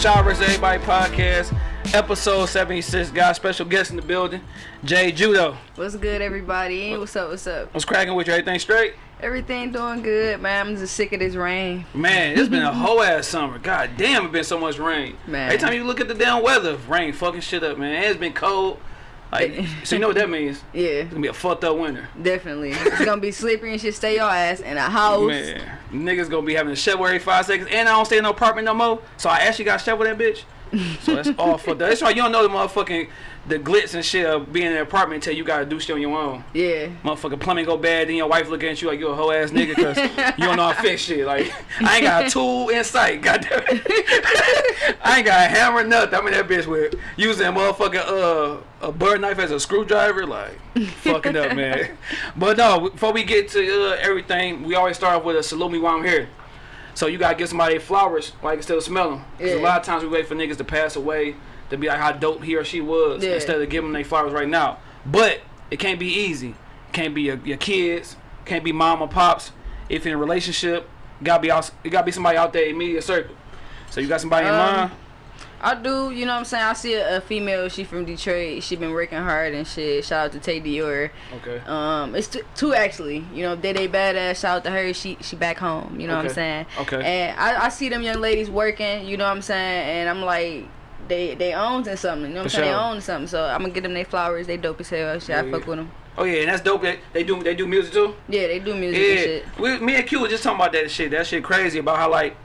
Shaw vs. Everybody podcast, episode 76. Got a special guest in the building, Jay Judo. What's good, everybody? What's up? What's up? What's cracking with you? Everything straight? Everything doing good, man. I'm just sick of this rain. Man, it's been a whole ass summer. God damn, it's been so much rain. Man. Every time you look at the damn weather, rain fucking shit up, man. It's been cold. Like, so you know what that means? Yeah, It's gonna be a fucked up winter. definitely. It's gonna be slippery and shit. Stay your ass in a house. Man, niggas gonna be having a shovel every five seconds, and I don't stay in no apartment no more. So I actually got shovel that bitch. So that's up. That's why you don't know the motherfucking the glitz and shit of being in an apartment until you gotta do shit on your own. Yeah. Motherfucking plumbing go bad, then your wife looking at you like you a hoe ass nigga because you don't know how to fix shit. Like I ain't got a tool in sight, goddamn. I ain't got a hammer, nothing. I'm in that bitch with using a motherfucking uh a bird knife as a screwdriver, like fucking up, man. But no, before we get to uh, everything, we always start off with a salute me while I'm here. So you gotta give somebody flowers while you can still smell them. Cause a lot of times we wait for niggas to pass away to be like how dope he or she was Yeah. instead of giving them their flowers right now. But it can't be easy. It can't be your, your kids. Can't be mom or pops. If in a relationship, gotta be out, it gotta be somebody out there in immediate circle. So you got somebody in Um, mind? I do, you know what I'm saying? I see a, a female, she from Detroit. She been working hard and shit. Shout out to Tay Dior. Okay. Um, it's t- two actually. You know, they they badass. Shout out to her. She she back home. You know what I'm saying? Okay. And I, I see them young ladies working. You know what I'm saying? And I'm like, they they own something. You know what I'm saying? They own something. So I'm gonna get them their flowers. They dope as hell. Shit, Yeah, I fuck yeah. with them. Oh yeah, and that's dope. They, they do they do music too. Yeah, they do music and Yeah, shit. we, me and Q was just talking about that shit. That shit crazy about how like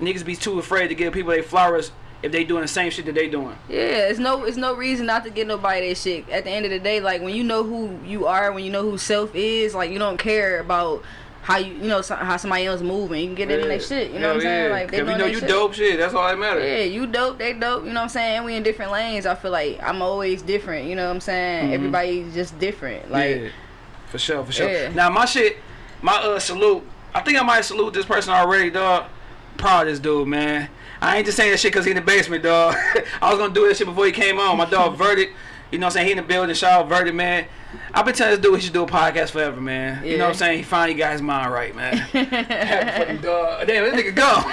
niggas be too afraid to give people their flowers if they doing the same shit that they doing. Yeah, it's no it's no reason not to get nobody that shit. At the end of the day, like when you know who you are, when you know who self is, like you don't care about how you you know how somebody else moving. You can get them in their shit. You know what I'm Hell saying? Like they if you know you shit. dope shit, that's all that matters. Yeah, you dope, they dope. You know what I'm saying? We in different lanes. I feel like I'm always different. You know what I'm saying? Mhm. Everybody's just different. Like yeah, for sure, for sure. Yeah. Now my shit, my uh salute. I think I might salute this person already, dog. Proud of this dude, man. I ain't just saying that shit because he in the basement, dog. I was gonna do that shit before he came on. My dog Verdict, you know what I'm saying? He in the building, shout out Verdict, man. I've been telling this dude he should do a podcast forever, man. You know what I'm saying? He finally got his mind right, man. Happy for dog. Damn, this nigga gone.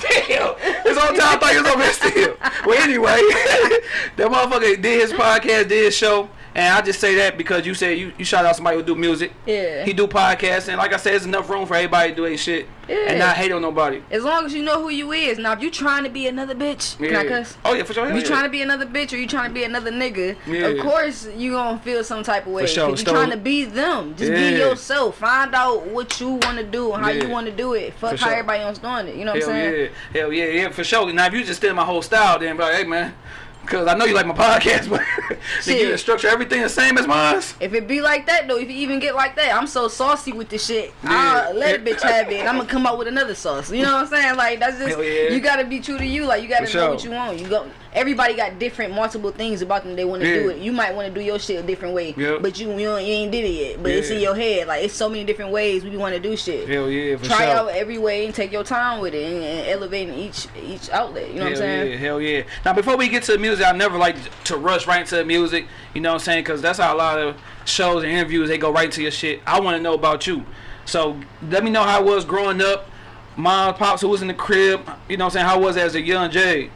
Damn, this whole time I thought he was over here still. Well, anyway, that motherfucker did his podcast, did his show, and I just say that because you said you, you shout out somebody who do music. Yeah. He do podcasts, and like I said, there's enough room for everybody to do their shit yeah. and not hate on nobody. as long as you know who you is. Now if you trying to be another bitch, can I cuss? Oh yeah, for sure. If you yeah. trying to be another bitch or you trying to be another nigga, Yeah. of course you gonna feel some type of way. For sure. You trying to be them. Just Yeah. be yourself. Find out what you want to do and how Yeah. you want to do it. Fuck For how sure. everybody else doing it. You know what Hell I'm saying? yeah, hell yeah, yeah, for sure. Now if you just steal my whole style, then be like, hey man, cause I know you like my podcast, but did you structure everything the same as mine? If it be like that though, if you even get like that, I'm so saucy with this shit. Yeah. I'll let a bitch have it. and I'm gonna come up with another sauce. You know what I'm saying? Like that's just yeah. you gotta be true to you. Like you gotta For know sure. what you want. You go. Everybody got different, multiple things about them they want to Yeah. do it. You might want to do your shit a different way, Yep. but you you, you ain't did it yet. But it's in your head. Like it's so many different ways we want to do shit. Hell yeah, Try sure. out every way and take your time with it and, and elevating each each outlet. You know what I'm saying? yeah, hell yeah. Now before we get to the music, I never like to rush right into the music. You know what I'm saying? Because that's how a lot of shows and interviews they go right to your shit. I want to know about you. So let me know how it was growing up. Mom, pops, who was in the crib. You know what I'm saying? How was as a young Jay?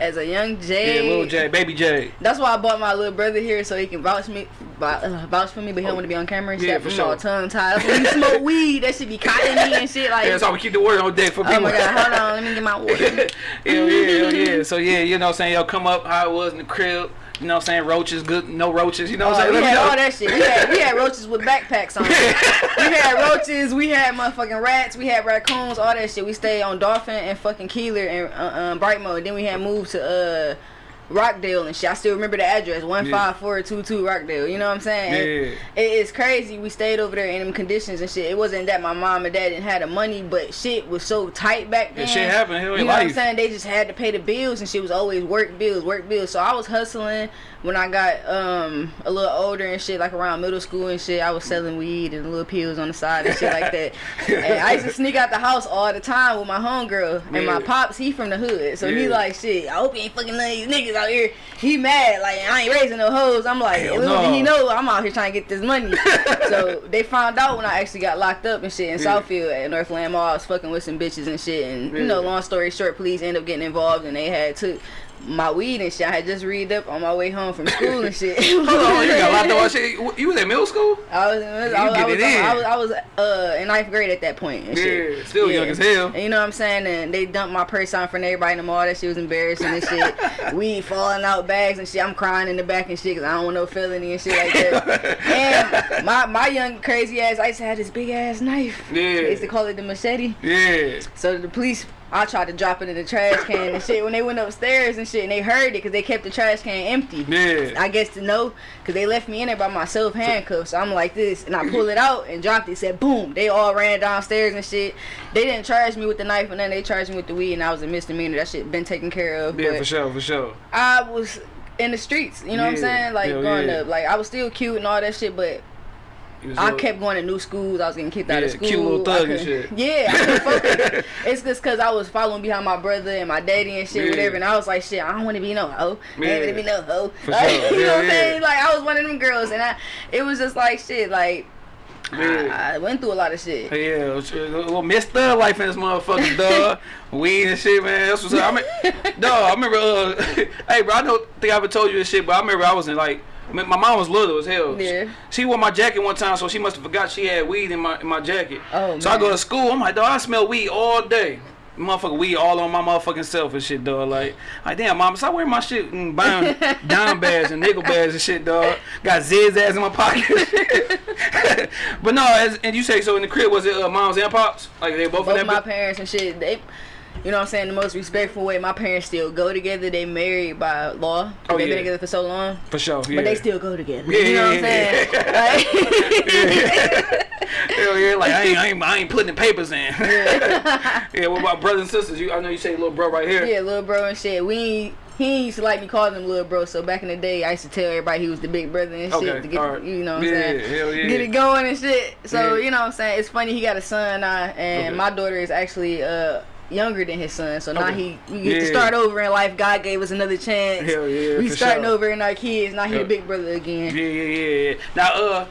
As a young Jay. Yeah, little Jay, baby Jay. That's why I bought my little brother here so he can vouch me, uh, vouch for me, but he don't want to be on camera and Yeah, shit. for sure. all tongue tied. When you smoke weed, that should be cotton me and shit. Like, Yeah, so we keep the word on deck for people. oh my god, hold on, let me get my water. hell yeah, yeah. So yeah, you know what I'm saying? Yo, come up how it was in the crib. You know what I'm saying? Roaches, good, no roaches. You know what I'm Oh, saying? we had all that shit. We had, we had roaches with backpacks on. we had roaches. We had motherfucking rats. We had raccoons. All that shit. We stayed on Dolphin and fucking Keeler and uh, um, Brightmo. Then we had moved to uh, Rockdale and shit. I still remember the address one five four two two Rockdale. You know what I'm saying? Yeah. It is crazy. We stayed over there in them conditions and shit. It wasn't that my mom and dad didn't have the money, but shit was so tight back then. shit happened. You know what I'm saying? They just had to pay the bills and shit was always work bills, work bills. So I was hustling when I got um a little older and shit, like around middle school and shit. I was selling weed and little pills on the side and shit like that. And I used to sneak out the house all the time with my homegirl and my pops. He from the hood, so he like shit. I hope you ain't fucking none of these niggas. niggas out here. He mad, like I ain't raising no hoes. I'm like, Hell little no. did he know I'm out here trying to get this money. so they found out when I actually got locked up and shit in Yeah. Southfield at Northland Mall. I was fucking with some bitches and shit. And you know, long story short, police end up getting involved and they had took my weed and shit. I had just read up on my way home from school and shit. Hold on, you got locked up. on shit. You was at middle school? I was, I was, I was, I was, in. I was, I was uh, in ninth grade at that point. And shit. Yeah, still young as hell. And you know what I'm saying? And they dumped my purse on of everybody in the mall. That shit was embarrassing and shit. Weed falling out bags and shit. I'm crying in the back and shit because I don't want no felony and shit like that. and my my young crazy ass, I used to have this big ass knife. Yeah. They used to call it the machete. Yeah. So the police, I tried to drop it in the trash can and shit. When they went upstairs and shit, and they heard it because they kept the trash can empty. Yeah. I guess to know, cause they left me in there by myself handcuffed. So I'm like this, and I pull it out and dropped it. Said boom. They all ran downstairs and shit. They didn't charge me with the knife, and then they charged me with the weed, and I was a misdemeanor. That shit been taken care of. Yeah, for sure, for sure. I was in the streets. You know what I'm saying? Like Hell growing yeah. up, like I was still cute and all that shit, but I kept going to new schools. I was getting kicked out of school. cute little thug and shit. Yeah, I couldn't fuck with it. It's just because I was following behind my brother and my daddy and shit, Yeah. whatever. And I was like, shit, I don't want to be no hoe. I Yeah. ain't gonna be no hoe. Like, sure. you know Yeah, what I'm saying? Like I was one of them girls, and I, it was just like shit. Like I, I went through a lot of shit. Yeah, a little Miss Thug life in this motherfucker, dog. Weed and shit, man. That's what's up. I mean, dog, I remember, uh, hey, bro, I don't think I ever told you this shit, but I remember I was in like, my mom was little as hell. Yeah. She wore my jacket one time, so she must have forgot she had weed in my in my jacket. Oh, So I go to school, I'm like, dog, I smell weed all day. Motherfucker weed all on my motherfucking self and shit, dog. Like, like damn, mom, stop wearing my shit and buying dime bags and nickel bags and shit, dog. Got zizz ass in my pocket. but no, as, and you say so in the crib was it uh, moms and pops? Like they both, Both my parents and shit, they, you know what I'm saying, the most respectful way. My parents still go together. They married by law. Oh, They've yeah. been together for so long. For sure, yeah. But they still go together. Yeah, you know what I'm saying? Like, Hell yeah, like I ain't, I ain't, I ain't putting the papers in. yeah, yeah, what about brothers and sisters? You, I know you say little bro right here. yeah, little bro and shit. We ain't- he used to like me calling him little bro. So back in the day, I used to tell everybody he was the big brother and shit Okay, to get alright. you know what I'm saying, hell yeah. get it going and shit. So you know what I'm saying. It's funny he got a son now, and Okay. my daughter is actually uh younger than his son. So now he we get to start over in life. God gave us another chance. Hell yeah, we starting sure. over in our kids. Now he Yeah. the big brother again. Yeah, yeah, yeah, yeah. Now, uh,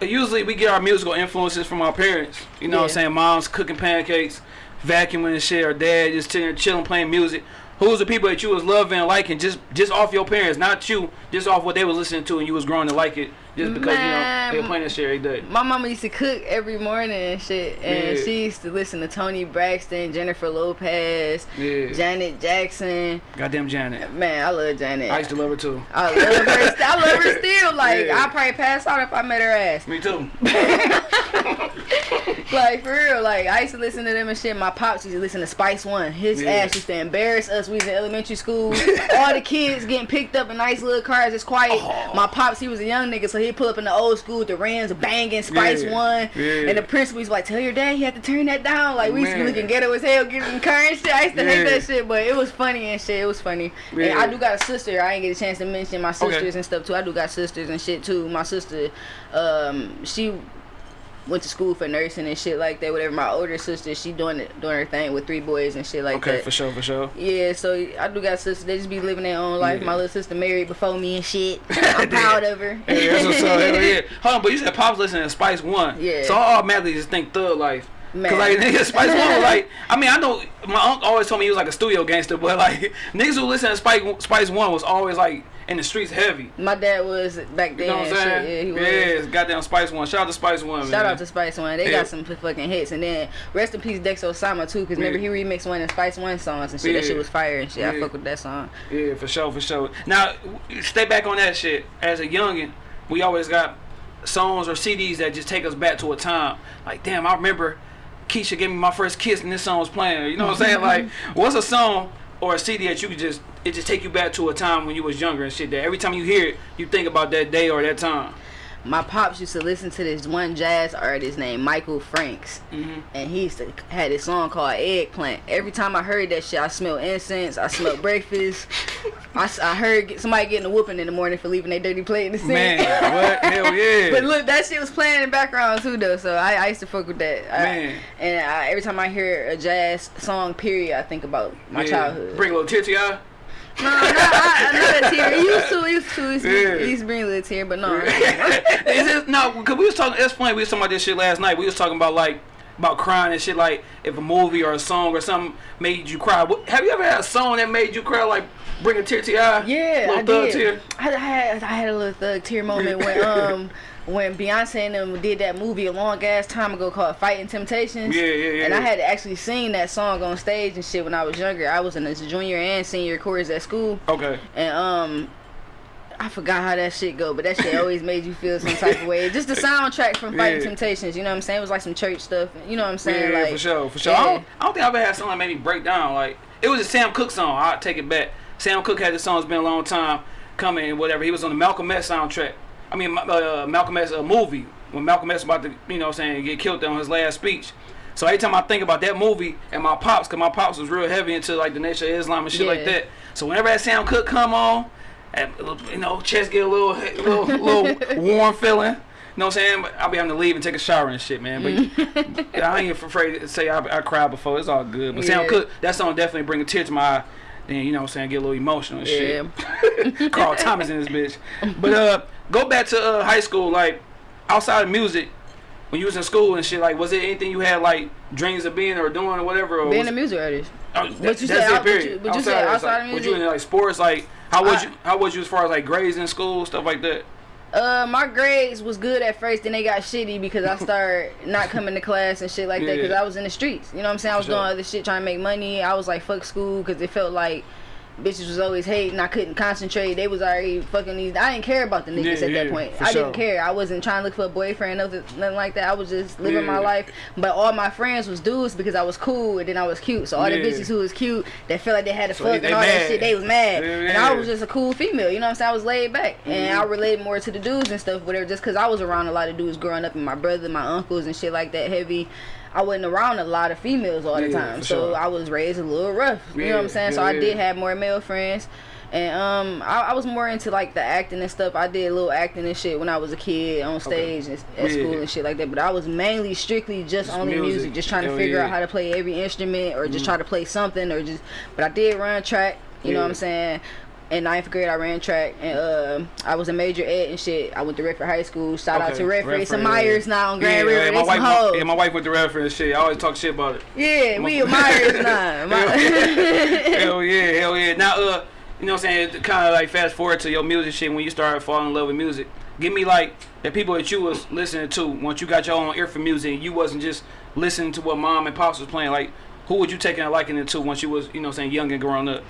usually we get our musical influences from our parents. You know what I'm saying? Mom's cooking pancakes, vacuuming and shit, or dad just chilling, chilling playing music. Who's the people that you was loving and liking just just off your parents, not you, just off what they was listening to and you was growing to like it, just because you know they Man. playing shit every day. My mama used to cook every morning and shit, and Yeah. she used to listen to Toni Braxton, Jennifer Lopez, Yeah. Janet Jackson. Goddamn Janet. Man, I love Janet. I used to love her too. I love her. I love her still. Like Yeah. I'd probably pass out if I met her ass. Me too. Like for real. Like I used to listen to them and shit. My pops used to listen to Spice One. His Yeah. ass used to embarrass us. We was in elementary school. All the kids getting picked up in nice little cars. It's quiet. Oh. My pops, he was a young nigga, so he'd pull up in the old school with the Rams banging Spice Yeah. One. Yeah. And the principal was like, "Tell your dad he had to turn that down." Like we used to be Man. looking ghetto as hell, getting car shit. I used to hate that shit, but it was funny and shit. It was funny. And I do got a sister. I ain't get a chance to mention my Okay. sisters and stuff too. I do got sisters and shit too. My sister, um, she went to school for nursing and shit like that. Whatever. My older sister, she doing it, doing her thing with three boys and shit like Okay, that. for sure, for sure. Yeah, so I do got sisters. They just be living their own life. Yeah. My little sister married before me and shit. I'm proud of her. Hey, that's what's up. Hell yeah. Hold on, but you said Pops listening to Spice One. Yeah. So I automatically just think Thug Life. Man. Cause like nigga, Spice One was like, I mean, I know my uncle always told me he was like a studio gangster, but like niggas who listen to Spice Spice One was always like in the streets heavy. My dad was back You then. know what I'm shit. Yeah, he was. Yes, goddamn Spice One. Shout out to Spice One. Shout man. out to Spice One. They Yeah. got some fucking hits. And then rest in peace Dex Osama too, because remember he remixed one of Spice One songs and shit. That shit was fire and shit. I fuck with that song. Yeah, for sure, for sure. Now, stay back on that shit. As a youngin, we always got songs or CDs that just take us back to a time. Like, damn, I remember Keisha gave me my first kiss and this song was playing. You know what I'm saying? Like, what's a song or a CD that you could just it just take you back to a time when you was younger and shit. That every time you hear it, you think about that day or that time. My pops used to listen to this one jazz artist named Michael Franks, Mhm. and he used to had this song called Eggplant. Every time I heard that shit, I smelled incense, I smelled breakfast. I, I heard somebody getting a whooping in the morning for leaving their dirty plate in the sink. Man, what? Hell yeah. But look, that shit was playing in the background too, though. So I, I used to fuck with that. I- Man. and I, every time I hear a jazz song, period, I think about my Yeah. childhood. Bring a little tear to your No, not, not, not a tear. It used to, used to, to, Yeah. to bring a tear, but no. Is it no? Because we was talking. It's funny. We was talking about this shit last night. We was talking about like about crying and shit. Like if a movie or a song or something made you cry. Have you ever had a song that made you cry? Like bring a tear to your eye. Yeah, Little I thug did. Tear? I, I had I had a little thug tear moment when um when Beyonce and them did that movie a long ass time ago called Fighting Temptations. Yeah, yeah, yeah, And I had actually seen that song on stage and shit when I was younger. I was in this junior and senior chorus at school, Okay. and um. I forgot how that shit go, but that shit always made you feel some type of way. Just the soundtrack from Fighting Yeah. Temptations, you know what I'm saying? It was like some church stuff, you know what I'm saying? Yeah, like, for sure, for sure. yeah. I, don't, I don't think I've ever had something that made me break down. Like it was a Sam Cooke song. I take it back. Sam Cooke had this song. It's been a long time coming and whatever. He was on the Malcolm X soundtrack. I mean, uh, Malcolm X uh, movie when Malcolm X about to, you know, what I'm saying get killed on his last speech. So every time I think about that movie and my pops, cause my pops was real heavy into like the Nation of Islam and shit like that. So whenever that Sam Cooke come on, and, you know, chest get a little, little, little warm feeling. You know what I'm saying? I'll be having to leave and take a shower and shit, man. But I ain't afraid to say I, I cried before. It's all good. But Sam Yeah. Cooke, that song definitely bring a tear to my eye. Then you know what I'm saying, get a little emotional and shit. Carl Thomas in this bitch. But uh, go back to uh, high school. Like outside of music, when you was in school and shit, like was there anything you had like dreams of being or doing or whatever? Or Being was, a music artist. But that- you that's said it, period. you- but you said outside like, of Was you music? in like sports? Like how was I- you? How was you as far as like grades in school, stuff like that? Uh, my grades was good at first, then they got shitty because I started not coming to class and shit like that because Yeah. I was in the streets. You know what I'm saying? I was sure. doing other shit trying to make money. I was like, fuck school because it felt like bitches was always hating. I couldn't concentrate. They was already fucking these. I didn't care about the niggas Yeah, at that point. I sure. didn't care. I wasn't trying to look for a boyfriend, nothing, nothing like that. I was just living my life. But all my friends was dudes because I was cool and then I was cute. So all the bitches who was cute that felt like they had to So fuck and all that shit, they was mad. Yeah, And I was just a cool female. You know what I'm saying? I was laid back and Mhm. I related more to the dudes and stuff, whatever. Just because I was around a lot of dudes growing up, and my brother, my uncles, and shit like that heavy. I wasn't around a lot of females all the Yeah, time, so sure. I was raised a little rough. You know what I'm Yeah, saying? so I yeah. did have more male friends. And um, I, I was more into like the acting and stuff. I did a little acting and shit when I was a kid on stage and, at Yeah. school and shit like that. But I was mainly strictly just, Just only music. music. just trying to Hell figure yeah. out how to play every instrument or just Mhm. try to play something or just. But I did run track. You know what I'm saying? In ninth grade, I ran track, and uh, I was a major ed and shit. I went to Redford High School. Shout out to Redford. It's some Redford, yeah. Myers now on Grand yeah, River. yeah, my wife, hoes. yeah, my wife went to Redford and shit. I always talk shit about it. Yeah, we My- Myers now. My- hell yeah, hell yeah. Now, uh, you know what I'm saying? Kind of like fast forward to your music shit when you started falling in love with music. Give me like the people that you was listening to once you got your own ear for music. and You wasn't just listening to what mom and pops was playing. Like, who would you taking a liking to once you was, you know, what I'm saying young and growing up?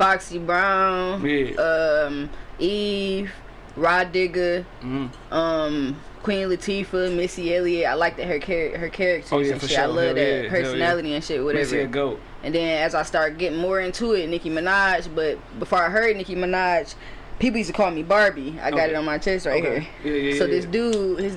Foxy Brown, Yeah. um, Eve, Rah Digga, Mm. um, Queen Latifah, Missy Elliott. I like that her char- her characters Oh, yeah, and shit. I love Hell that yeah, hell yeah. personality and shit, whatever. Missy a goat. And then as I start getting more into it, Nicki Minaj. But before I heard Nicki Minaj, people used to call me Barbie. I got Okay. it on my chest right Okay. here. Yeah, yeah, so yeah, this dude, his,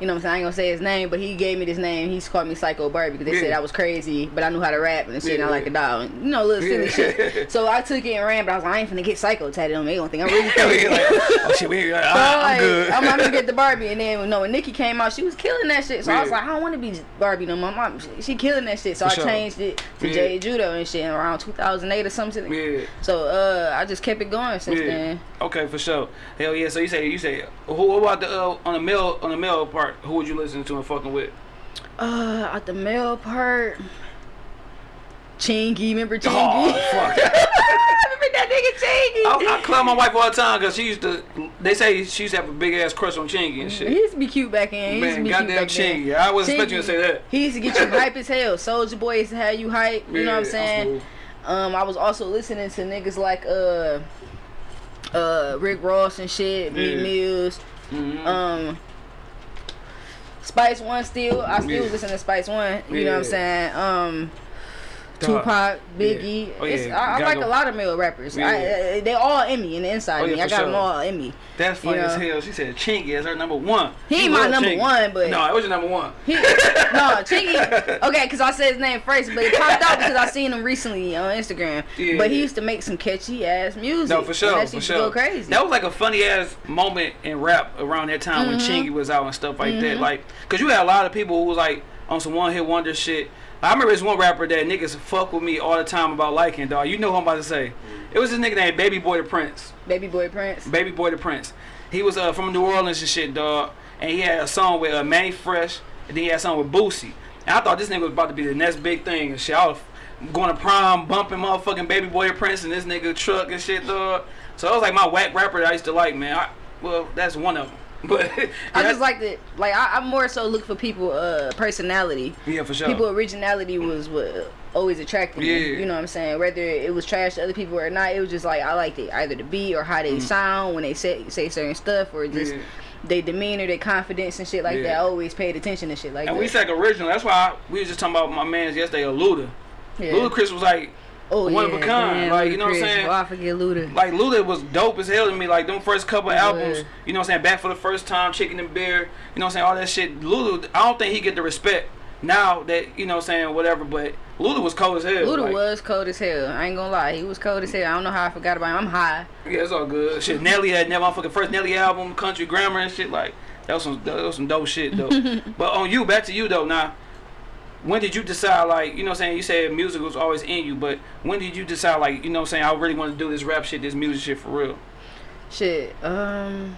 you know what I'm saying? I ain't gonna say his name, but he gave me this name. He's called me Psycho Barbie because they Yeah. said I was crazy, but I knew how to rap and shit, and I Yeah, like a dog. And, you know, little silly Yeah. shit. So I took it and ran, but I was like, I ain't finna get Psycho tatted on me. They gonna think I'm really crazy. like, oh shit, we, I, So, I'm like, good. I'm, I'm gonna get the Barbie, and then you know, when Nicki came out, she was killing that shit. So I was like, I don't want to be Barbie no more. Mom, she, she killing that shit. So For I sure. changed it to Yeah. Jay Judo and shit around 2008 or something. yeah. So uh, I just kept it going since Yeah. then. Okay, for sure. Hell yeah. So you say you say who what about the uh, on the male on the male part? Who would you listen to and fucking with? Uh, at the male part, Chingy, remember Chingy? Oh fuck. remember that nigga Chingy? I, I clown my wife all the time because she used to. They say she used to have a big ass crush on Chingy and shit. He used to be cute back in. He Man, goddamn back then. Chingy. I wasn't expecting you to say that. He used to get you hype as hell. Soulja Boy used to have you hype. You know what I'm Yeah, saying? Um, I was also listening to niggas like uh, uh, Rick Ross and shit, Meek Yeah. Mills, Mhm. um, Spice One. Still, I still Yeah. listen to Spice One. You know what I'm saying? Um. Tupac, Biggie. Yeah. Oh, It's, yeah. I, I like a lot of male rappers. Yeah. I, uh, they all in me and the inside Oh, of me. I got sure. them all in me. That's funny you as hell. She said Chingy is her number one. He ain't my number Chingy. one, but- no, it was your number one. He, no, Chingy. Okay, because I said his name first, but it popped out because I seen him recently on Instagram. But he used to make some catchy ass music. No, for sure, for sure. Go crazy. That was like a funny ass moment in rap around that time when Mhm. Chingy was out and stuff like that. Mhm. Like, cause you had a lot of people who was like on some one hit wonder shit. I remember this one rapper that niggas fuck with me all the time about liking, dog. You know who I'm about to say. It was this nigga named Baby Boy the Prince. Baby Boy Prince. Baby Boy the Prince. He was uh, from New Orleans and shit, dog. And he had a song with uh, Mannie Fresh, and then he had a song with Boosie. And I thought this nigga was about to be the next big thing and shit. I was going to prom, bumping motherfucking Baby Boy the Prince and this nigga truck and shit, dog. So it was like my whack rapper that I used to like, man. I, well, that's one of them. But I just like that. Like I, I more so look for people uh personality. yeah, for sure. People originality was what always attracted me. You know what I'm saying? Whether it was trash to other people or not, it was just like I liked it. Either the beat or how they sound when they say say certain stuff or just Mm. Yeah. they demeanor, their confidence and shit like that. I always paid attention to shit like and that. And we said original. That's why I, we was just talking about my man's yesterday, a Luda. yeah. Ludacris was like, oh, one of a kind, like, you know what I'm saying? Oh, I forget Luda. like Luda was dope as hell to me. Like them first couple albums, you know what I'm saying? Back for the first time, Chicken and Beer, you know what I'm saying? All that shit. Luda, I don't think he get the respect now that you know what I'm saying whatever. But Luda was cold as hell. Luda like, was cold as hell. I ain't gonna lie, he was cold as hell. I don't know how I forgot about him. I'm high. Yeah, it's all good. Shit, Nelly had never motherfucking first Nelly album, Country Grammar and shit. Like that was some that was some dope shit though. but on you, back to you though. Now, when did you decide like you know what I'm saying? You said music was always in you, but when did you decide like you know what I'm saying? I really want to do this rap shit, this music shit for real. Shit. Um.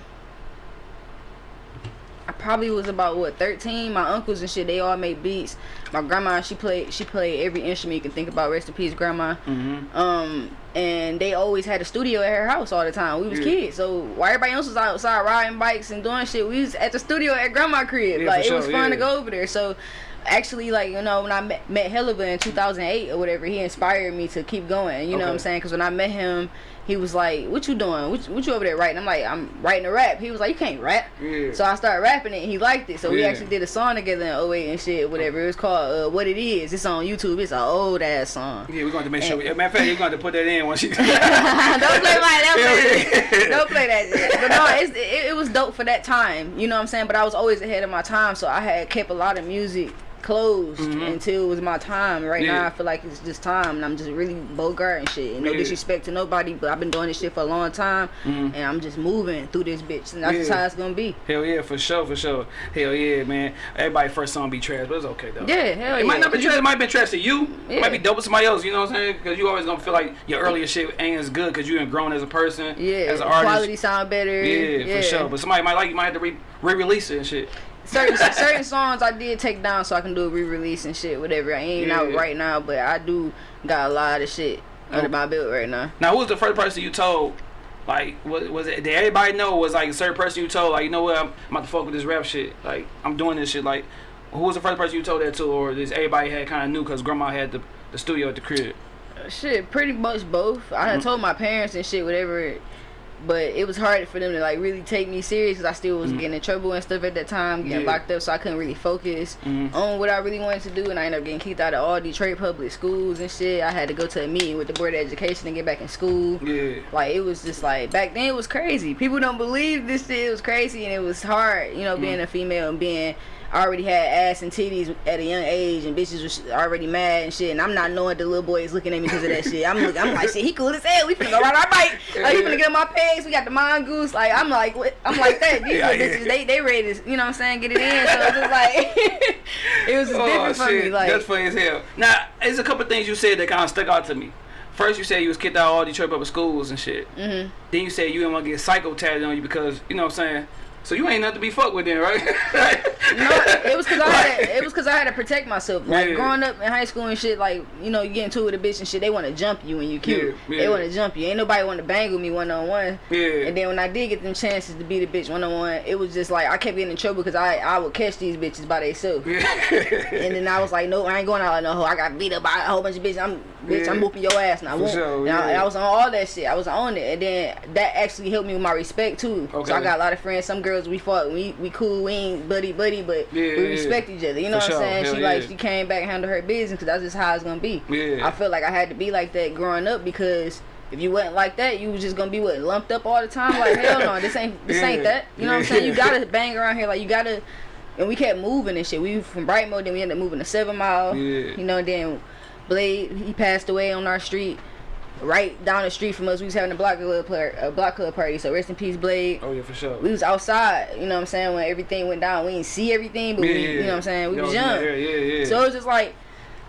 I probably was about what 13. My uncles and shit, they all made beats. My grandma, she played, she played every instrument you can think about. Rest in peace, grandma. Mm-hmm. Um, and they always had a studio at her house all the time. We was Yeah. kids, so while everybody else was outside riding bikes and doing shit, we was at the studio at grandma crib. Yeah, like it was sure, fun to go over there. So actually, like you know, when I met, met Helluva in 2008 or whatever, he inspired me to keep going. You know what I'm saying? Because when I met him, he was like, "What you doing? What, what you over there writing?" I'm like, "I'm writing a rap." He was like, "You can't rap." Yeah. So I started rapping it. and He liked it. So we actually did a song together in 08 and shit, whatever. It was called uh, "What It Is." It's on YouTube. It's an old ass song. Yeah, we're going to make sure. Matter of fact, you're going to put that in once you. don't play my don't play, Yeah. don't play that shit. But no, it's, it, it was dope for that time. You know what I'm saying? But I was always ahead of my time, so I had kept a lot of music closed Mhm. until it was my time. Right Yeah. now, I feel like it's just time, and I'm just really bogart and shit. And no Yeah. disrespect to nobody, but I've been doing this shit for a long time, Mhm. and I'm just moving through this bitch, and that's just how it's gonna be. Hell yeah, for sure, for sure. Hell yeah, man. Everybody first song be trash, but it's okay though. Yeah, hell It might not be trash. It might be trash to you. It might be dope to somebody else. You know what I'm saying? Because you always gonna feel like your earlier shit ain't as good because you ain't grown as a person. Yeah, As an artist. quality sound better. Yeah, for sure. But somebody might like you might have to re- re-release it and shit. Certain certain songs I did take down so I can do a re-release and shit, whatever. I ain't Yeah. out right now, but I do got a lot of shit under my belt right now. Now, who was the first person you told? Like, was, was it? Did everybody know? Was like a certain person you told? Like, you know what? I'm, I'm about to fuck with this rap shit. Like, I'm doing this shit. Like, who was the first person you told that to, or is everybody had kind of knew because grandma had the the studio at the crib? Shit, pretty much both. I had Mhm. told my parents and shit, whatever. But it was hard for them to like really take me serious because I still was Mhm. getting in trouble and stuff at that time, getting Yeah. locked up, so I couldn't really focus Mhm. on what I really wanted to do. And I ended up getting kicked out of all Detroit public schools and shit. I had to go to a meeting with the board of education and get back in school. Yeah. Like it was just like back then it was crazy. People don't believe this shit. It was crazy and it was hard, you know, being Mm. a female and being I already had ass and titties at a young age and bitches was already mad and shit. And I'm not knowing the little boy is looking at me because of that shit. I'm looking, I'm like shit. He cool as hell. We finna go ride our bike. Like he finna get on my pegs. We got the mongoose. Like I'm like what? I'm like that. These Yeah, little yeah. bitches they they ready to you know what I'm saying get it in. So it's just like it was just different for me. Like Oh, That's funny as hell. Now, there's a couple things you said that kind of stuck out to me. First, you said you was kicked out of all Detroit public schools and shit. hmm Then you said you didn't want to get psycho tatted on you because, you know what I'm saying? So you ain't nothing to be fucked with then, right? No, it was cause I had to, it was cause I had to protect myself. Like Yeah. growing up in high school and shit, like you know, you get into it with a bitch and shit. They want to jump you when you cute. Yeah, They want to jump you. Ain't nobody want to bang with me one on one. Yeah. And then when I did get them chances to beat a bitch one on one, it was just like I kept getting in trouble because I I would catch these bitches by themselves. And then I was like, no, I ain't going out like no hoe. I got beat up by a whole bunch of bitches. I'm bitch, I'm whooping your ass now. For Whoop. sure, and, I. I was on all that shit. I was on it, and then that actually helped me with my respect too. Okay. So I got a lot of friends. Some girls we fought. We we cool. We ain't buddy buddy, but Yeah, we yeah, respect each other. You know For what I'm saying? Hell she like she came back and handled her business because that's just how it's gonna be. Yeah. I felt like I had to be like that growing up because. If you wasn't like that, you was just gonna be what lumped up all the time. Like hell no, this ain't this ain't that. You know what I'm saying? You gotta bang around here. Like you gotta and we kept moving and shit. We from Brightmoor, then we ended up moving to Seven Mile. Yeah. You know, then Blade he passed away on our street, right down the street from us. We was having a block club a block club party. So rest in peace, Blade. oh, yeah, for sure. We was outside. You know what I'm saying? When everything went down, we didn't see everything, but yeah, we, you know what I'm saying? We was young. there, Yeah, yeah. So it was just like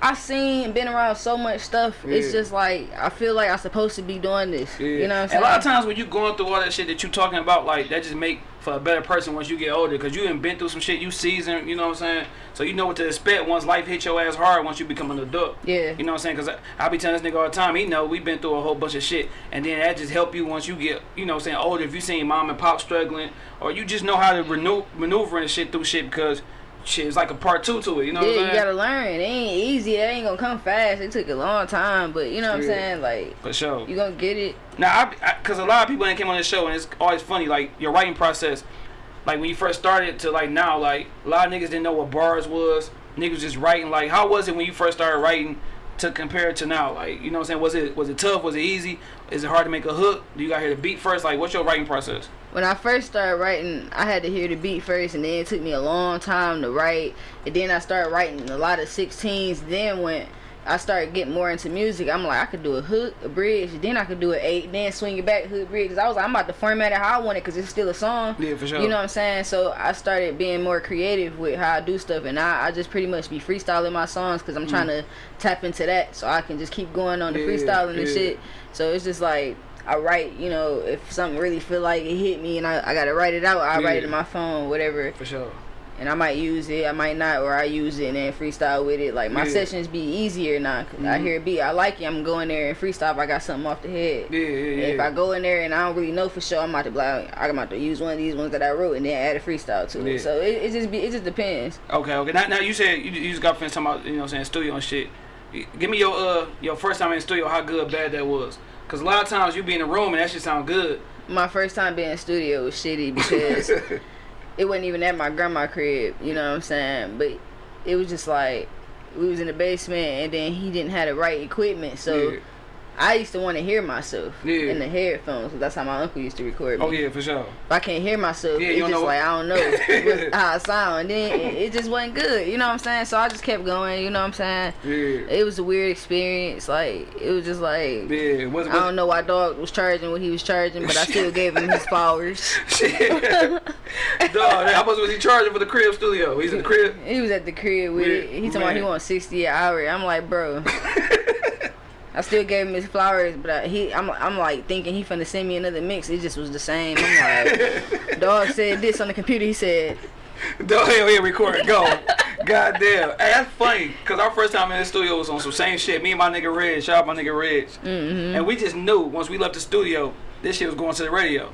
I seen been around so much stuff. It's just like I feel like I'm supposed to be doing this. Yeah. You know what I'm saying? a lot of times when you going through all that shit that you talking about, like that just make for a better person once you get older, cause you done been through some shit. You seasoned, you know what I'm saying? So you know what to expect once life hit your ass hard. Once you become an adult. Yeah. You know what I'm saying? Cause I, I be telling this nigga all the time. He know we been through a whole bunch of shit, and then that just help you once you get, you know, what I'm saying older. If you seen mom and pop struggling, or you just know how to renew, maneuver and shit through shit because. Shit, it's like a part two to it, you know what I'm yeah, you gotta learn. It ain't easy. It ain't gonna come fast. It took a long time, but you know what I'm saying? Like For sure. you gonna get it. Now, I, because a lot of people ain't came on this show, and it's always funny. Like your writing process, like when you first started to like now, like a lot of niggas didn't know what bars was. Niggas just writing. Like, how was it when you first started writing to compare it to now? Like, you know what I'm saying? Was it was it tough? Was it easy? Is it hard to make a hook? Do you got to hear the beat first? Like, what's your writing process? When I first started writing, I had to hear the beat first, and then it took me a long time to write. And then I started writing a lot of 16s. Then when I started getting more into music, I'm like, I could do a hook, a bridge, then I could do an eight, then swing it back, hook, bridge. Cause I was like, I'm about to format it how I want it, cause it's still a song. Yeah, for sure. You know what I'm saying? So I started being more creative with how I do stuff, and I, I just pretty much be freestyling my songs because I'm trying to tap into that, so I can just keep going on the Mm. Yeah, freestyling and shit. So it's just like I write, you know, if something really feel like it hit me and I, I gotta write it out, I write it Yeah. in my phone, whatever, For sure. and I might use it, I might not, or I use it and then freestyle with it. Like my Yeah. sessions be easier now. 'cause I Mhm. hear a beat, I like it, I'm going in there and freestyle. If I got something off the head. Yeah, yeah, yeah. If I go in there and I don't really know for sure, I'm about to like, I'm about to use one of these ones that I wrote and then add a freestyle to Yeah. it. So it, it just be, it just depends. Okay, okay. Now, now you said you, you just got finished talking about you know what I'm saying studio and shit. Give me your uh your first time in the studio, how good bad that was. Cause a lot of times you be in a room and that shit sound good. My first time being in studio was shitty because it wasn't even at my grandma crib, you know what I'm saying? But it was just like we was in the basement and then he didn't have the right equipment, so yeah. I used to want to hear myself Yeah. in the headphones. that's how my uncle used to record me. Oh yeah, for sure. If I can't hear myself, Yeah, it's just know- like I don't know how I sound. And then it, it just wasn't good, you know what I'm saying? So I just kept going, you know what I'm saying? Yeah. It was a weird experience. Like it was just like Yeah. Was, I don't know why dog was charging what he was charging, but I still gave him his flowers. Shit. Dog, how much was he charging for the crib studio? He's in the crib. He was at the crib with it. He told me he wants sixty an hour. I'm like, bro. I still gave him his flowers, but I, he, I'm, I'm like thinking he finna send me another mix. It just was the same. I'm like, dog said this on the computer. He said, Dog, hell yeah, record. Go. God damn. Hey, that's funny. Cause our first time in the studio was on some same shit. Me and my nigga Reg, shout out my nigga Reg. mm-hmm. And we just knew once we left the studio, this shit was going to the radio.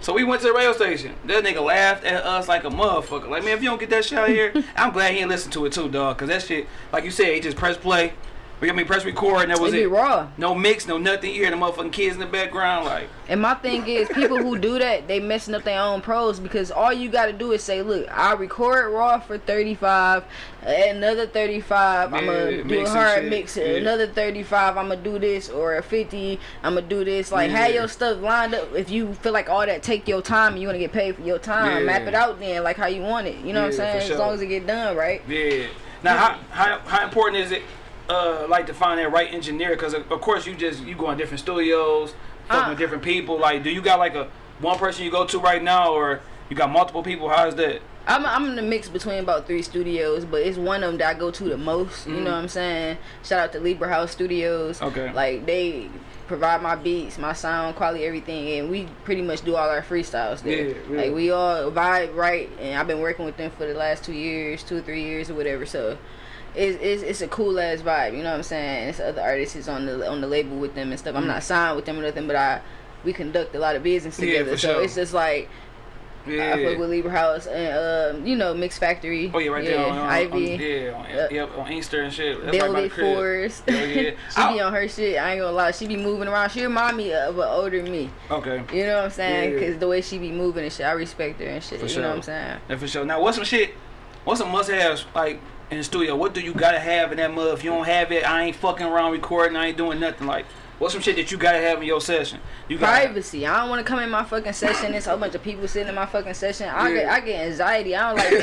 So we went to the radio station. That nigga laughed at us like a motherfucker. Like, man, if you don't get that shit out here, I'm glad he ain't listen to it too, dog. Cause that shit, like you said, he just press play. We got me press record and that was it raw. No mix, no nothing. You hear the motherfucking kids in the background, like, And my thing is, people who do that, they messing up their own pros because all you got to do is say, "Look, I record raw for 35, another 35. I'm Yeah, gonna do a hard mix. Yeah. Another 35. I'm gonna do this or a 50. I'm gonna do this. Like, have Yeah. your stuff lined up. If you feel like all that take your time and you wanna get paid for your time, map it out then, like how you want it. You know what I'm saying? sure. As long as it get done right. Yeah. Now, how, how how important is it, uh, like to find that right engineer? Because of, of course you just you go in different studios, fucking Uh. with different people. Like, do you got like a one person you go to right now, or you got multiple people? How's that? I'm I'm in the mix between about three studios, but it's one of them that I go to the most. You Mm. know what I'm saying? Shout out to Libra House Studios. Okay. Like they provide my beats, my sound quality, everything, and we pretty much do all our freestyles there. Yeah, yeah. Like we all vibe right, and I've been working with them for the last two years, two or three years or whatever. So. It's, it's, it's a cool ass vibe, you know what I'm saying? It's other artists is on the on the label with them and stuff. I'm Mm. not signed with them or nothing, but I we conduct a lot of business Yeah, together. for so sure. it's just like Yeah. I fuck with Libra House and um, you know Mix Factory. Oh yeah, right there on, on, Ivy. on yeah, on, Yep. yep, on Inkster and shit. That's right by the Velvet crib. Force. Hell yeah. she be on her shit. I ain't gonna lie. She be moving around. She remind me of an older me. Okay. You know what I'm saying? Yeah. Cause the way she be moving and shit, I respect her and shit. For you sure. know what I'm saying? Yeah, for sure. Now, what's some shit? What's some must-haves like in the studio? What do you gotta have in that mud? If you don't have it, I ain't fucking around recording. I ain't doing nothing. Like, What's some shit that you gotta have in your session? You got privacy. I don't want to come in my fucking session. There's a whole bunch of people sitting in my fucking session. I Yeah. get I get anxiety. I don't like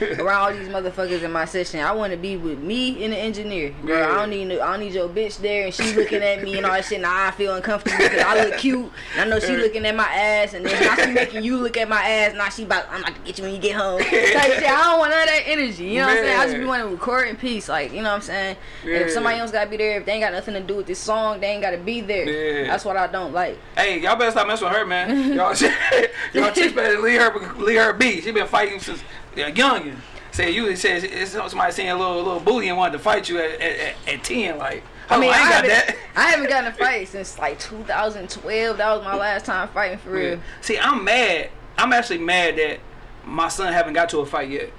being around all these motherfuckers in my session. I want to be with me and the engineer. Girl, Yeah. I don't need I don't need your bitch there and she looking at me and all that shit. Now I feel uncomfortable because I look cute. And I know she looking at my ass and then now she making you look at my ass. Now she about I'm about to get you when you get home. Type shit. I don't want none of that energy. You know what I'm saying? I just be wanting to record in peace. Like you know what I'm saying? And Yeah. if somebody else gotta be there, if they ain't got nothing to do with this song, they ain't gotta be there. Yeah. That's what I don't like. Hey, y'all better stop messing with her, man. Y'all, y'all chicks better leave her, leave her be. She been fighting since yeah, youngin. Say you said somebody seeing a little little booty and wanted to fight you at at, at, at ten. Like, I oh, mean, I I, got haven't, that. I haven't gotten a fight since like 2012. That was my last time fighting for real. Yeah. See, I'm mad. I'm actually mad that my son haven't got to a fight yet.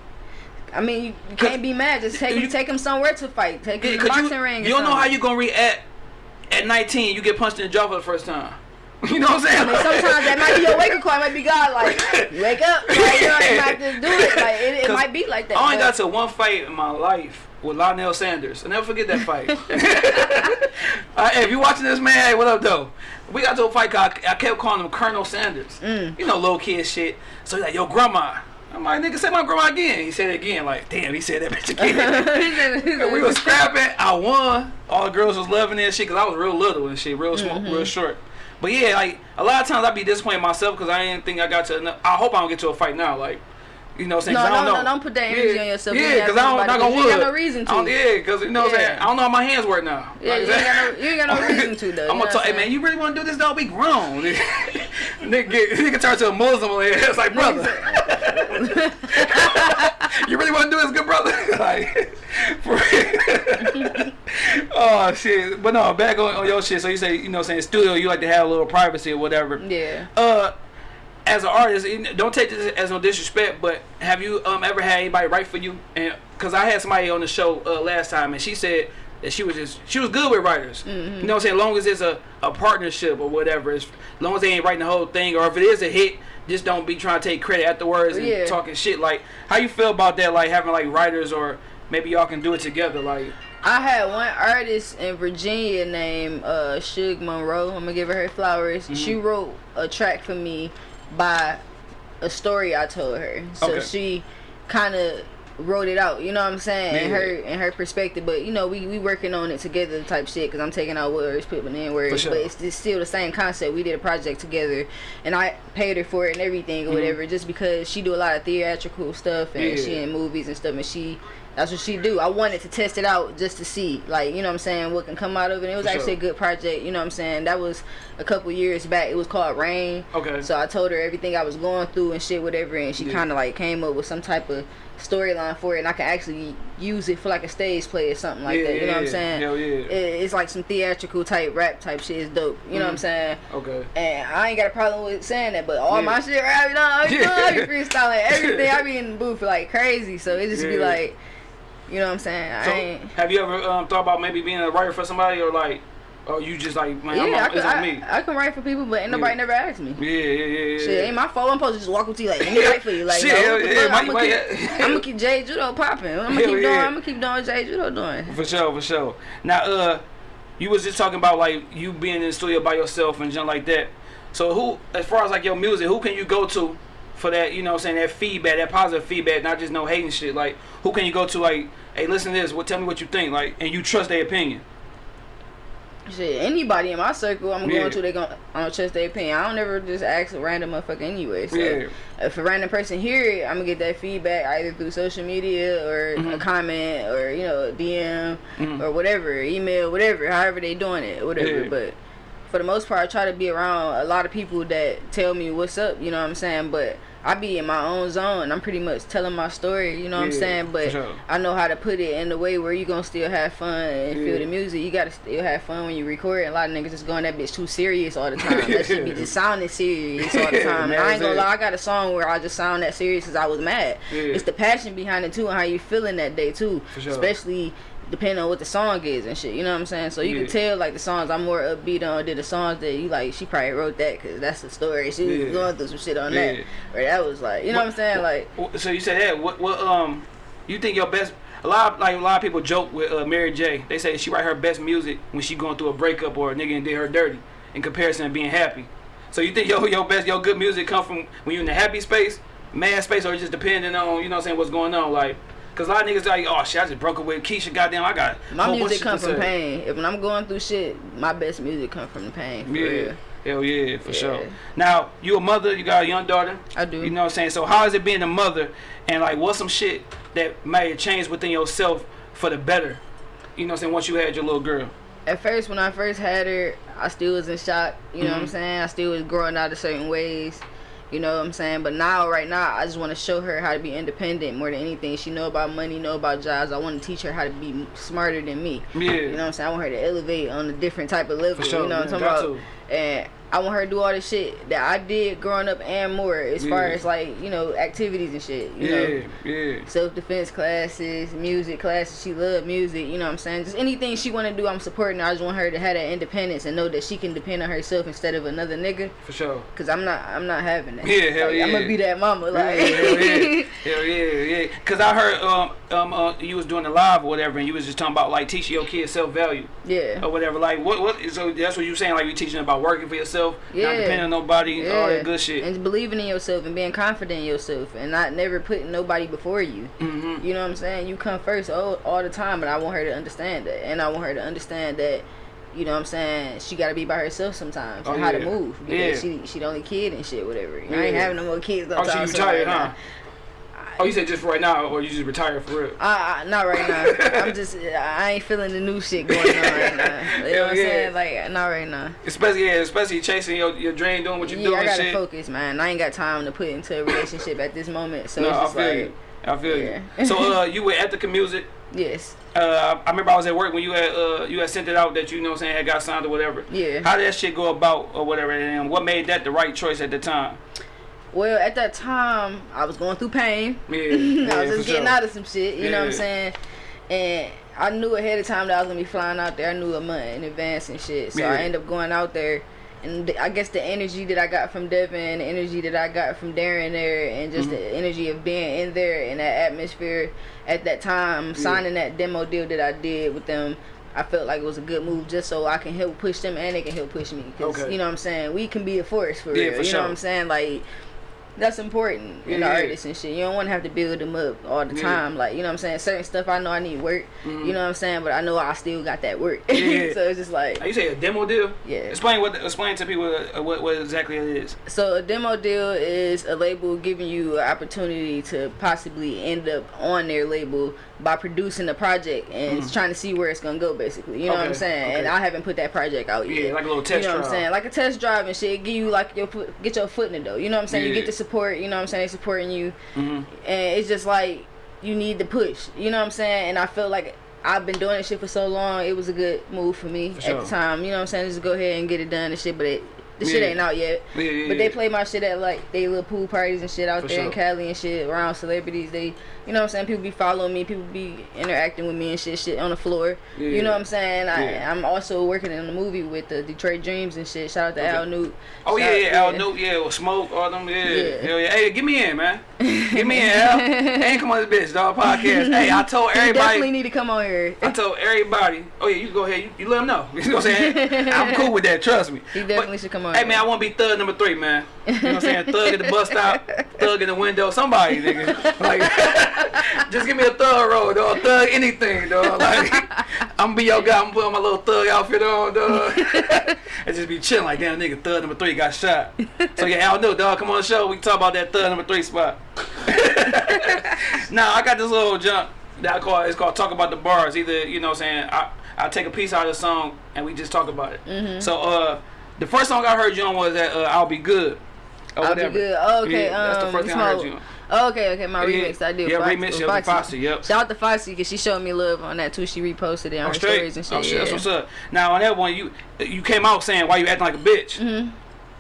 I mean, you, you can't be mad. Just take You- him, take him somewhere to fight. Take him to the boxing you, ring. you don't know how something. you gonna react at 19. You get punched in the jaw for the first time. You know what I'm saying? I mean, sometimes that might be your wake up call. It might be God, like wake up. Like, you know, you might just do it. Like it, it might be like that. I only got to one fight in my life with Lionel Sanders. I never forget that fight. uh, hey, if you're watching this, man, hey, what up, though? We got to a fight. I, I kept calling him Colonel Sanders. Mm. You know, little kid shit. So he's like, yo, grandma. I'm like, nigga, say my grandma again. He said it again. Like, damn, he said that bitch again. we was scrapping. I won. All the girls was loving that shit because I was real little and shit, real small, Mm-hmm. real short. But yeah, like a lot of times I be disappointed myself because I didn't think I got to. enough- I hope I don't get to a fight now. Like, you know what I'm saying? No, I don't no, no, don't put that energy on yourself. Yeah, because I don't, not gonna 'cause you ain't got no reason to. Yeah, because you know what I'm saying? I don't know how my hands work now. Yeah, Like, you ain't got no, you ain't got no reason to though. I'm gonna tell, what hey man, you really want to do this? Though, be grown. nigga, get, nigga turn to a Muslim. It's like, brother, you really want to do this, good brother? like, for oh shit. But no, back on, on your shit. So you say, you know, what I'm saying studio, you like to have a little privacy or whatever. Yeah. Uh, as an artist, don't take this as no disrespect, but have you um ever had anybody write for you? And because I had somebody on the show uh, last time, and she said that she was just she was good with writers. Mm-hmm. You know what I'm saying? As long as it's a, a partnership or whatever, as long as they ain't writing the whole thing, or if it is a hit, just don't be trying to take credit afterwards and Yeah. talking shit. Like, how you feel about that? Like having like writers, or maybe y'all can do it together. Like, I had one artist in Virginia named uh Suge Monroe. I'm gonna give her her flowers. Mm-hmm. She wrote a track for me by a story I told her. So Okay. she kind of wrote it out. You know what I'm saying? In her in her perspective. But you know we we working on it together type shit. Cause I'm taking out words, putting in words. sure. But it's, it's still the same concept. We did a project together, and I paid her for it and everything or Mhm. whatever. Just because she do a lot of theatrical stuff and Yeah. she in movies and stuff, and she that's what she do. I wanted to test it out just to see, like, you know what I'm saying, what can come out of it. It was For actually sure. a good project, you know what I'm saying. That was a couple years back. It was called Rain. okay, So I told her everything I was going through and shit, whatever, and she Yeah. kind of like came up with some type of storyline for it, and I can actually use it for like a stage play or something like yeah, that. You know what I'm saying? Hell yeah. It, it's like some theatrical type rap type shit. Is dope. You know what I'm Mhm. saying? okay. And I ain't got a problem with saying that, but all Yeah. my shit rap, you know, I be, Yeah. I be freestyling everything. I be in the booth like crazy, so it just be like, you know what I'm saying? So, I ain't. have you ever um, thought about maybe being a writer for somebody, or like, or you just like, man, I'm Yeah, I on, can, it's on me. I can write for people, but ain't nobody Yeah. never asked me. Yeah, yeah, yeah, yeah. Shit, ain't my fault. I'm supposed to just walk up to you like, let me write for you. Like, Shit, no, yeah, might- I'm, gonna keep, I'm gonna keep Jay Judo popping. I'm gonna keep doing. yeah. I'm gonna keep doing what Jay Judo doing. For sure, for sure. Now, uh, you was just talking about like you being in the studio by yourself and junk like that. So who, as far as like your music, who can you go to for that? You know, I'm saying that feedback, that positive feedback, not just no hating shit. Like, who can you go to? Like, hey, listen to this. well, Tell me what you think. Like, and you trust their opinion. Shit, anybody in my circle, I'm Yeah. going to, they gonna, I don't trust their opinion. I don't ever just ask a random motherfucker anyway. So Yeah. if a random person hear it, I'm gonna get that feedback either through social media or a Mhm. comment or you know DM Mhm. or whatever, email, whatever, however they doing it, whatever. Yeah. But for the most part, I try to be around a lot of people that tell me what's up. You know what I'm saying? But I be in my own zone. I'm pretty much telling my story. You know what I'm saying? But sure. I know how to put it in a way where you gonna still have fun and Yeah. feel the music. You gotta still have fun when you record. A lot of niggas just going that bitch too serious all the time. that shit be just sounding serious all the time. And I ain't gonna lie, I got a song where I just sound that serious because I was mad. Yeah. It's the passion behind it too and how you feeling that day too. For sure. Especially depending on what the song is and shit. You know what I'm saying? So you Yeah. can tell like the songs I'm more upbeat on than the songs that you like. She probably wrote that because that's the story. She was going through some shit on Yeah. that. Right? that was like, you know what, I'm saying? Like. So you said that. What? What? Um, you think your best? a lot of, like a lot of people joke with uh, Mary J. They say she write her best music when she going through a breakup or a nigga and did her dirty in comparison to being happy. So you think your your best your good music come from when you in the happy space, mad space, or just depending on you know what I'm saying what's going on like. Cause a lot of niggas like, oh shit, I just broke up with Keisha. Goddamn, I got My music of come shit to from pain. If when I'm going through shit, my best music comes from the pain. For Yeah, real. hell yeah, for Yeah. sure. Now you a mother, you got a young daughter. I do. You know what I'm saying? So how is it being a mother, and like what's some shit that may have changed within yourself for the better? You know what I'm saying? Once you had your little girl. At first, when I first had her, I still was in shock. You know what I'm Mhm. saying? I still was growing out of certain ways. You know what I'm saying? But now, right now, I just want to show her how to be independent more than anything. She know about money, know about jobs. I want to teach her how to be smarter than me. Yeah. You know what I'm saying? I want her to elevate on a different type of level. For sure, You know what I'm talking got about? And I want her to do all the shit that I did growing up and more as far as like, you know, activities and shit. You yeah, know, yeah. self defense classes, music classes. She love music. You know what I'm saying? Just anything she want to do, I'm supporting. her. I just want her to have that independence and know that she can depend on herself instead of another nigga. For sure. Cause I'm not, I'm not having that. Yeah, hell Like, yeah. I'm gonna be that mama. Like, yeah, hell yeah, hell yeah, yeah. Cause I heard um um uh, you was doing the live or whatever, and you was just talking about like teaching your kids self value yeah. or whatever. Like what what? So that's what you saying? Like you teaching about working for yourself, not Yeah. depending on nobody, all Yeah. that good shit. And believing in yourself and being confident in yourself and not never putting nobody before you. hmm You know what I'm saying? You come first all, all the time, but I want her to understand that. And I want her to understand that, you know what I'm saying, she got to be by herself sometimes Oh, and how to move. Because Yeah. she she the only kid and shit, whatever. I ain't having no more kids. No Oh, so time you soon retired, right huh? Oh, you said just for right now, or you just retired for real? I, not right now. I'm just, I ain't feeling the new shit going on right now. You know what I'm yeah. saying? Like, not right now. Especially, yeah, especially chasing your, your dream, doing what you're Yeah, doing I gotta shit. focus, man. I ain't got time to put into a relationship at this moment. So no, it's I feel like, you. I feel Yeah. you. So, uh, you were Ethica Music. yes. Uh, I remember I was at work when you had uh you had sent it out that you know what I'm saying had got signed or whatever. Yeah. How did that shit go about or whatever? And what made that the right choice at the time? Well, at that time, I was going through pain. Yeah, I was just getting sure. out of some shit, you know what I'm saying? And I knew ahead of time that I was gonna be flying out there. I knew a month in advance and shit. So Yeah. I ended up going out there. And I guess the energy that I got from Devin, the energy that I got from Darren there, and just Mm-hmm. the energy of being in there in that atmosphere at that time, signing that demo deal that I did with them, I felt like it was a good move just so I can help push them and they can help push me. Cause, Okay. you know what I'm saying? We can be a force for Yeah, real. for you sure. know what I'm saying? Like, that's important in the Yeah. artists and shit. You don't want to have to build them up all the Yeah. time. Like, you know what I'm saying? Certain stuff I know I need work. Mhm. You know what I'm saying? But I know I still got that work. Yeah. so it's just like, you say a demo deal? yeah. Explain what explain to people uh, what, what exactly it is. So a demo deal is a label giving you an opportunity to possibly end up on their label by producing a project and Mhm. trying to see where it's gonna go basically. You know what I'm Okay, saying? And. I haven't put that project out Yeah, yet. like a little test You know what I'm drive. saying? Like a test drive and shit. Give you like your get your foot in the door. You know what I'm saying? You get the support. You know what I'm saying? They supporting you, hmm and it's just like you need the push. You know what I'm saying? And I feel like I've been doing this shit for so long. It was a good move for me For at the time. You know what I'm saying? Just go ahead and get it done and shit. But it, the shit ain't out yet. Yeah, yeah, But they play my shit at like they little pool parties and shit out For there in. Cali and shit around celebrities. They, you know what I'm saying? People be following me. People be interacting with me and shit, shit on the floor. Yeah. You know what I'm saying? I, Yeah. I'm also working in a movie with the Detroit Dreams and shit. Shout out to Okay. Al Newt. Oh yeah, yeah, Al Newt, yeah, or Smoke, all them, yeah, Yeah. hell yeah. Hey, get me in, man. Get me in, Al. Hey, come on, this bitch, dog, podcast. Hey, I told He definitely need to come on here. I told everybody. Oh yeah, you go ahead. You, you let them know. You know what I'm saying? I'm cool with that. Trust me. He definitely should come on. Hey here. man, I want to be thug number three, man. You know what I'm saying? Thug at the bus stop, thug in the window, somebody, nigga. Like, just give me a thug roll, dog. Thug anything, dog. Like, I'm gonna be your guy. I'm gonna put on my little thug outfit on, dog. and just be chilling like, damn, nigga, thug number three got shot. So yeah, Al know, dog. Come on the show. We talk about that thug number three spot. now I got this little jump that I call it's called talk about the bars. Either you know what I'm saying I I take a piece out of the song and we just talk about it. Mm-hmm. So uh the first song I heard you on was that uh, I'll be good. I'll whatever. be good. Oh, okay. Yeah, that's the um, first thing I heard you on. Oh, okay, okay. My Yeah, remix I did. yeah, remix, with Foxy. Foxy, yep. Shout out to Foxy because she showed me love on that too. She reposted it on I'm her straight. stories and shit. Oh shit, yeah. that's what's up. Now on that one, you you came out saying why you acting like a bitch. Mhm.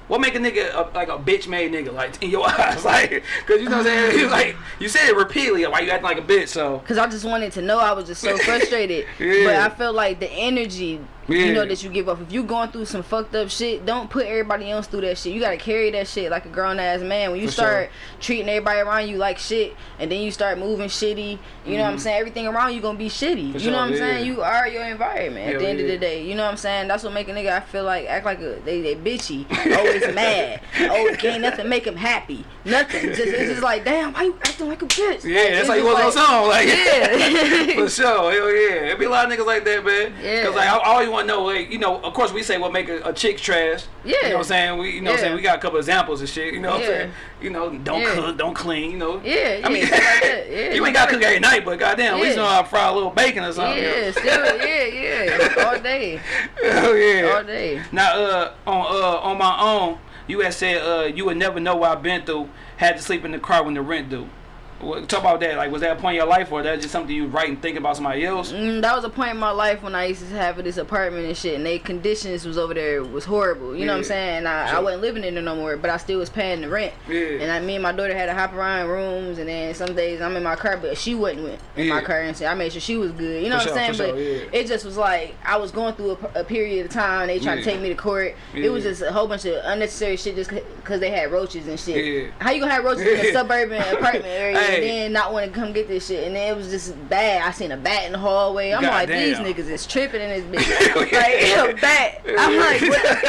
What make a nigga a, like a bitch made nigga like in your eyes, like, cause you know what I'm saying? You like you said it repeatedly, why you acting like a bitch? So Cause I just wanted to know. I was just so frustrated. Yeah. But I felt like the energy You know that you give up. If you going through some fucked up shit, don't put everybody else through that shit. You gotta carry that shit like a grown ass man. When you For start treating everybody around you like shit, and then you start moving shitty, you know what I'm mm-hmm. saying? Everything around you gonna be shitty. For you know what I'm yeah. saying? You are your environment. Hell at the end of the day, you know what I'm saying? That's what make a nigga I feel like act like a they they bitchy, always mad. Oh, can't nothing make him happy. Nothing. Just it's just like damn, why you acting like a bitch? Yeah, that's It's how you was on like- song. Like, Yeah. for sure. Hell yeah. It be a lot of niggas like that, man. Yeah. Cause like I I always to know, like, you know, of course we say what make a, a chick trash. Yeah. You know what I'm saying? We, you know what I'm Yeah. saying? We got a couple examples and shit. You know what I'm saying? You know, don't Yeah. cook, don't clean. You know. Yeah, I mean, yeah, shit like that. Yeah, you ain't got to cook every night, but goddamn, at least Yeah. know how to fry a little bacon or something. Yeah, still, yeah, yeah, all day, Hell yeah. all day. Now, uh, on uh, on my own, you had said uh, you would never know what I've been through. Had to sleep in the car when the rent due. Talk about that. Like, was that a point in your life, or that just something you write and think about somebody else? Mm, that was a point in my life when I used to have this apartment and shit, and they conditions was over there was horrible. You know what I'm saying? And I, I wasn't living in there no more, but I still was paying the rent. Yeah. And I, me and my daughter had to hop around rooms, and then some days I'm in my car, but she wasn't with- in my car, and so I made sure she was good. You know For what I'm sure, saying? But sure, yeah. it just was like I was going through a, a period of time. They tried Yeah. to take me to court. It was just a whole bunch of unnecessary shit just because they had roaches and shit. Yeah. How you gonna have roaches in a suburban apartment area Hey. and then not want to come get this shit? And then it was just bad. I seen a bat in the hallway. I'm like, these niggas is tripping in this bitch. Hell yeah. like a bat. I'm like, what the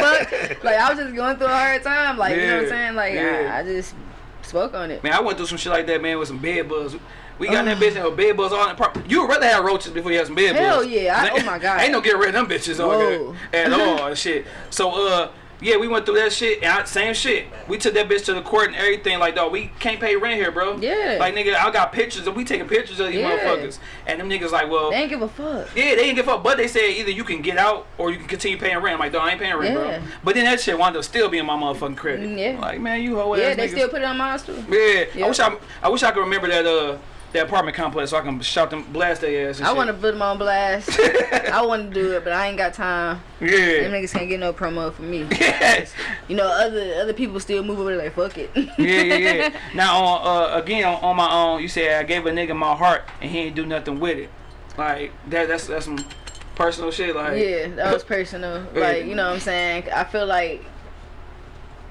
fuck? Like I was just going through a hard time. Like you know what I'm saying? Like Yeah. I, I just spoke on it. Man, I went through some shit like that, man, with some bed bugs. We got in that bitch and with bed bugs all in the. You would rather have roaches before you have some bed Hell bugs. yeah, I- oh my God. Ain't no get rid of them bitches on there at all and shit. So uh yeah, we went through that shit and I, same shit. We took that bitch to the court and everything like dog, we can't pay rent here, bro. Yeah. Like nigga, I got pictures and we taking pictures of these Yeah. motherfuckers. And them niggas like, well They ain't give a fuck. yeah, they ain't give a fuck. but they said either you can get out or you can continue paying rent. I'm like, dog, I ain't paying rent, Yeah. bro. But then that shit wound up still being my motherfucking credit. Mm, yeah. Like, man, you hoe Yeah, they niggas. still put it on mine too. Yeah, I wish I, I wish I could remember that uh that apartment complex so I can shout them blast their ass. I want to put them on blast. I want to do it, but I ain't got time. Yeah, Them niggas can't get no promo from me. yeah, You know, other other people still move over like fuck it. yeah, yeah. Yeah. Now on uh again on, on my own, you said I gave a nigga my heart and he ain't do nothing with it. Like that that's that's some personal shit. Like Yeah, that was personal. Like, you know what I'm saying? I feel like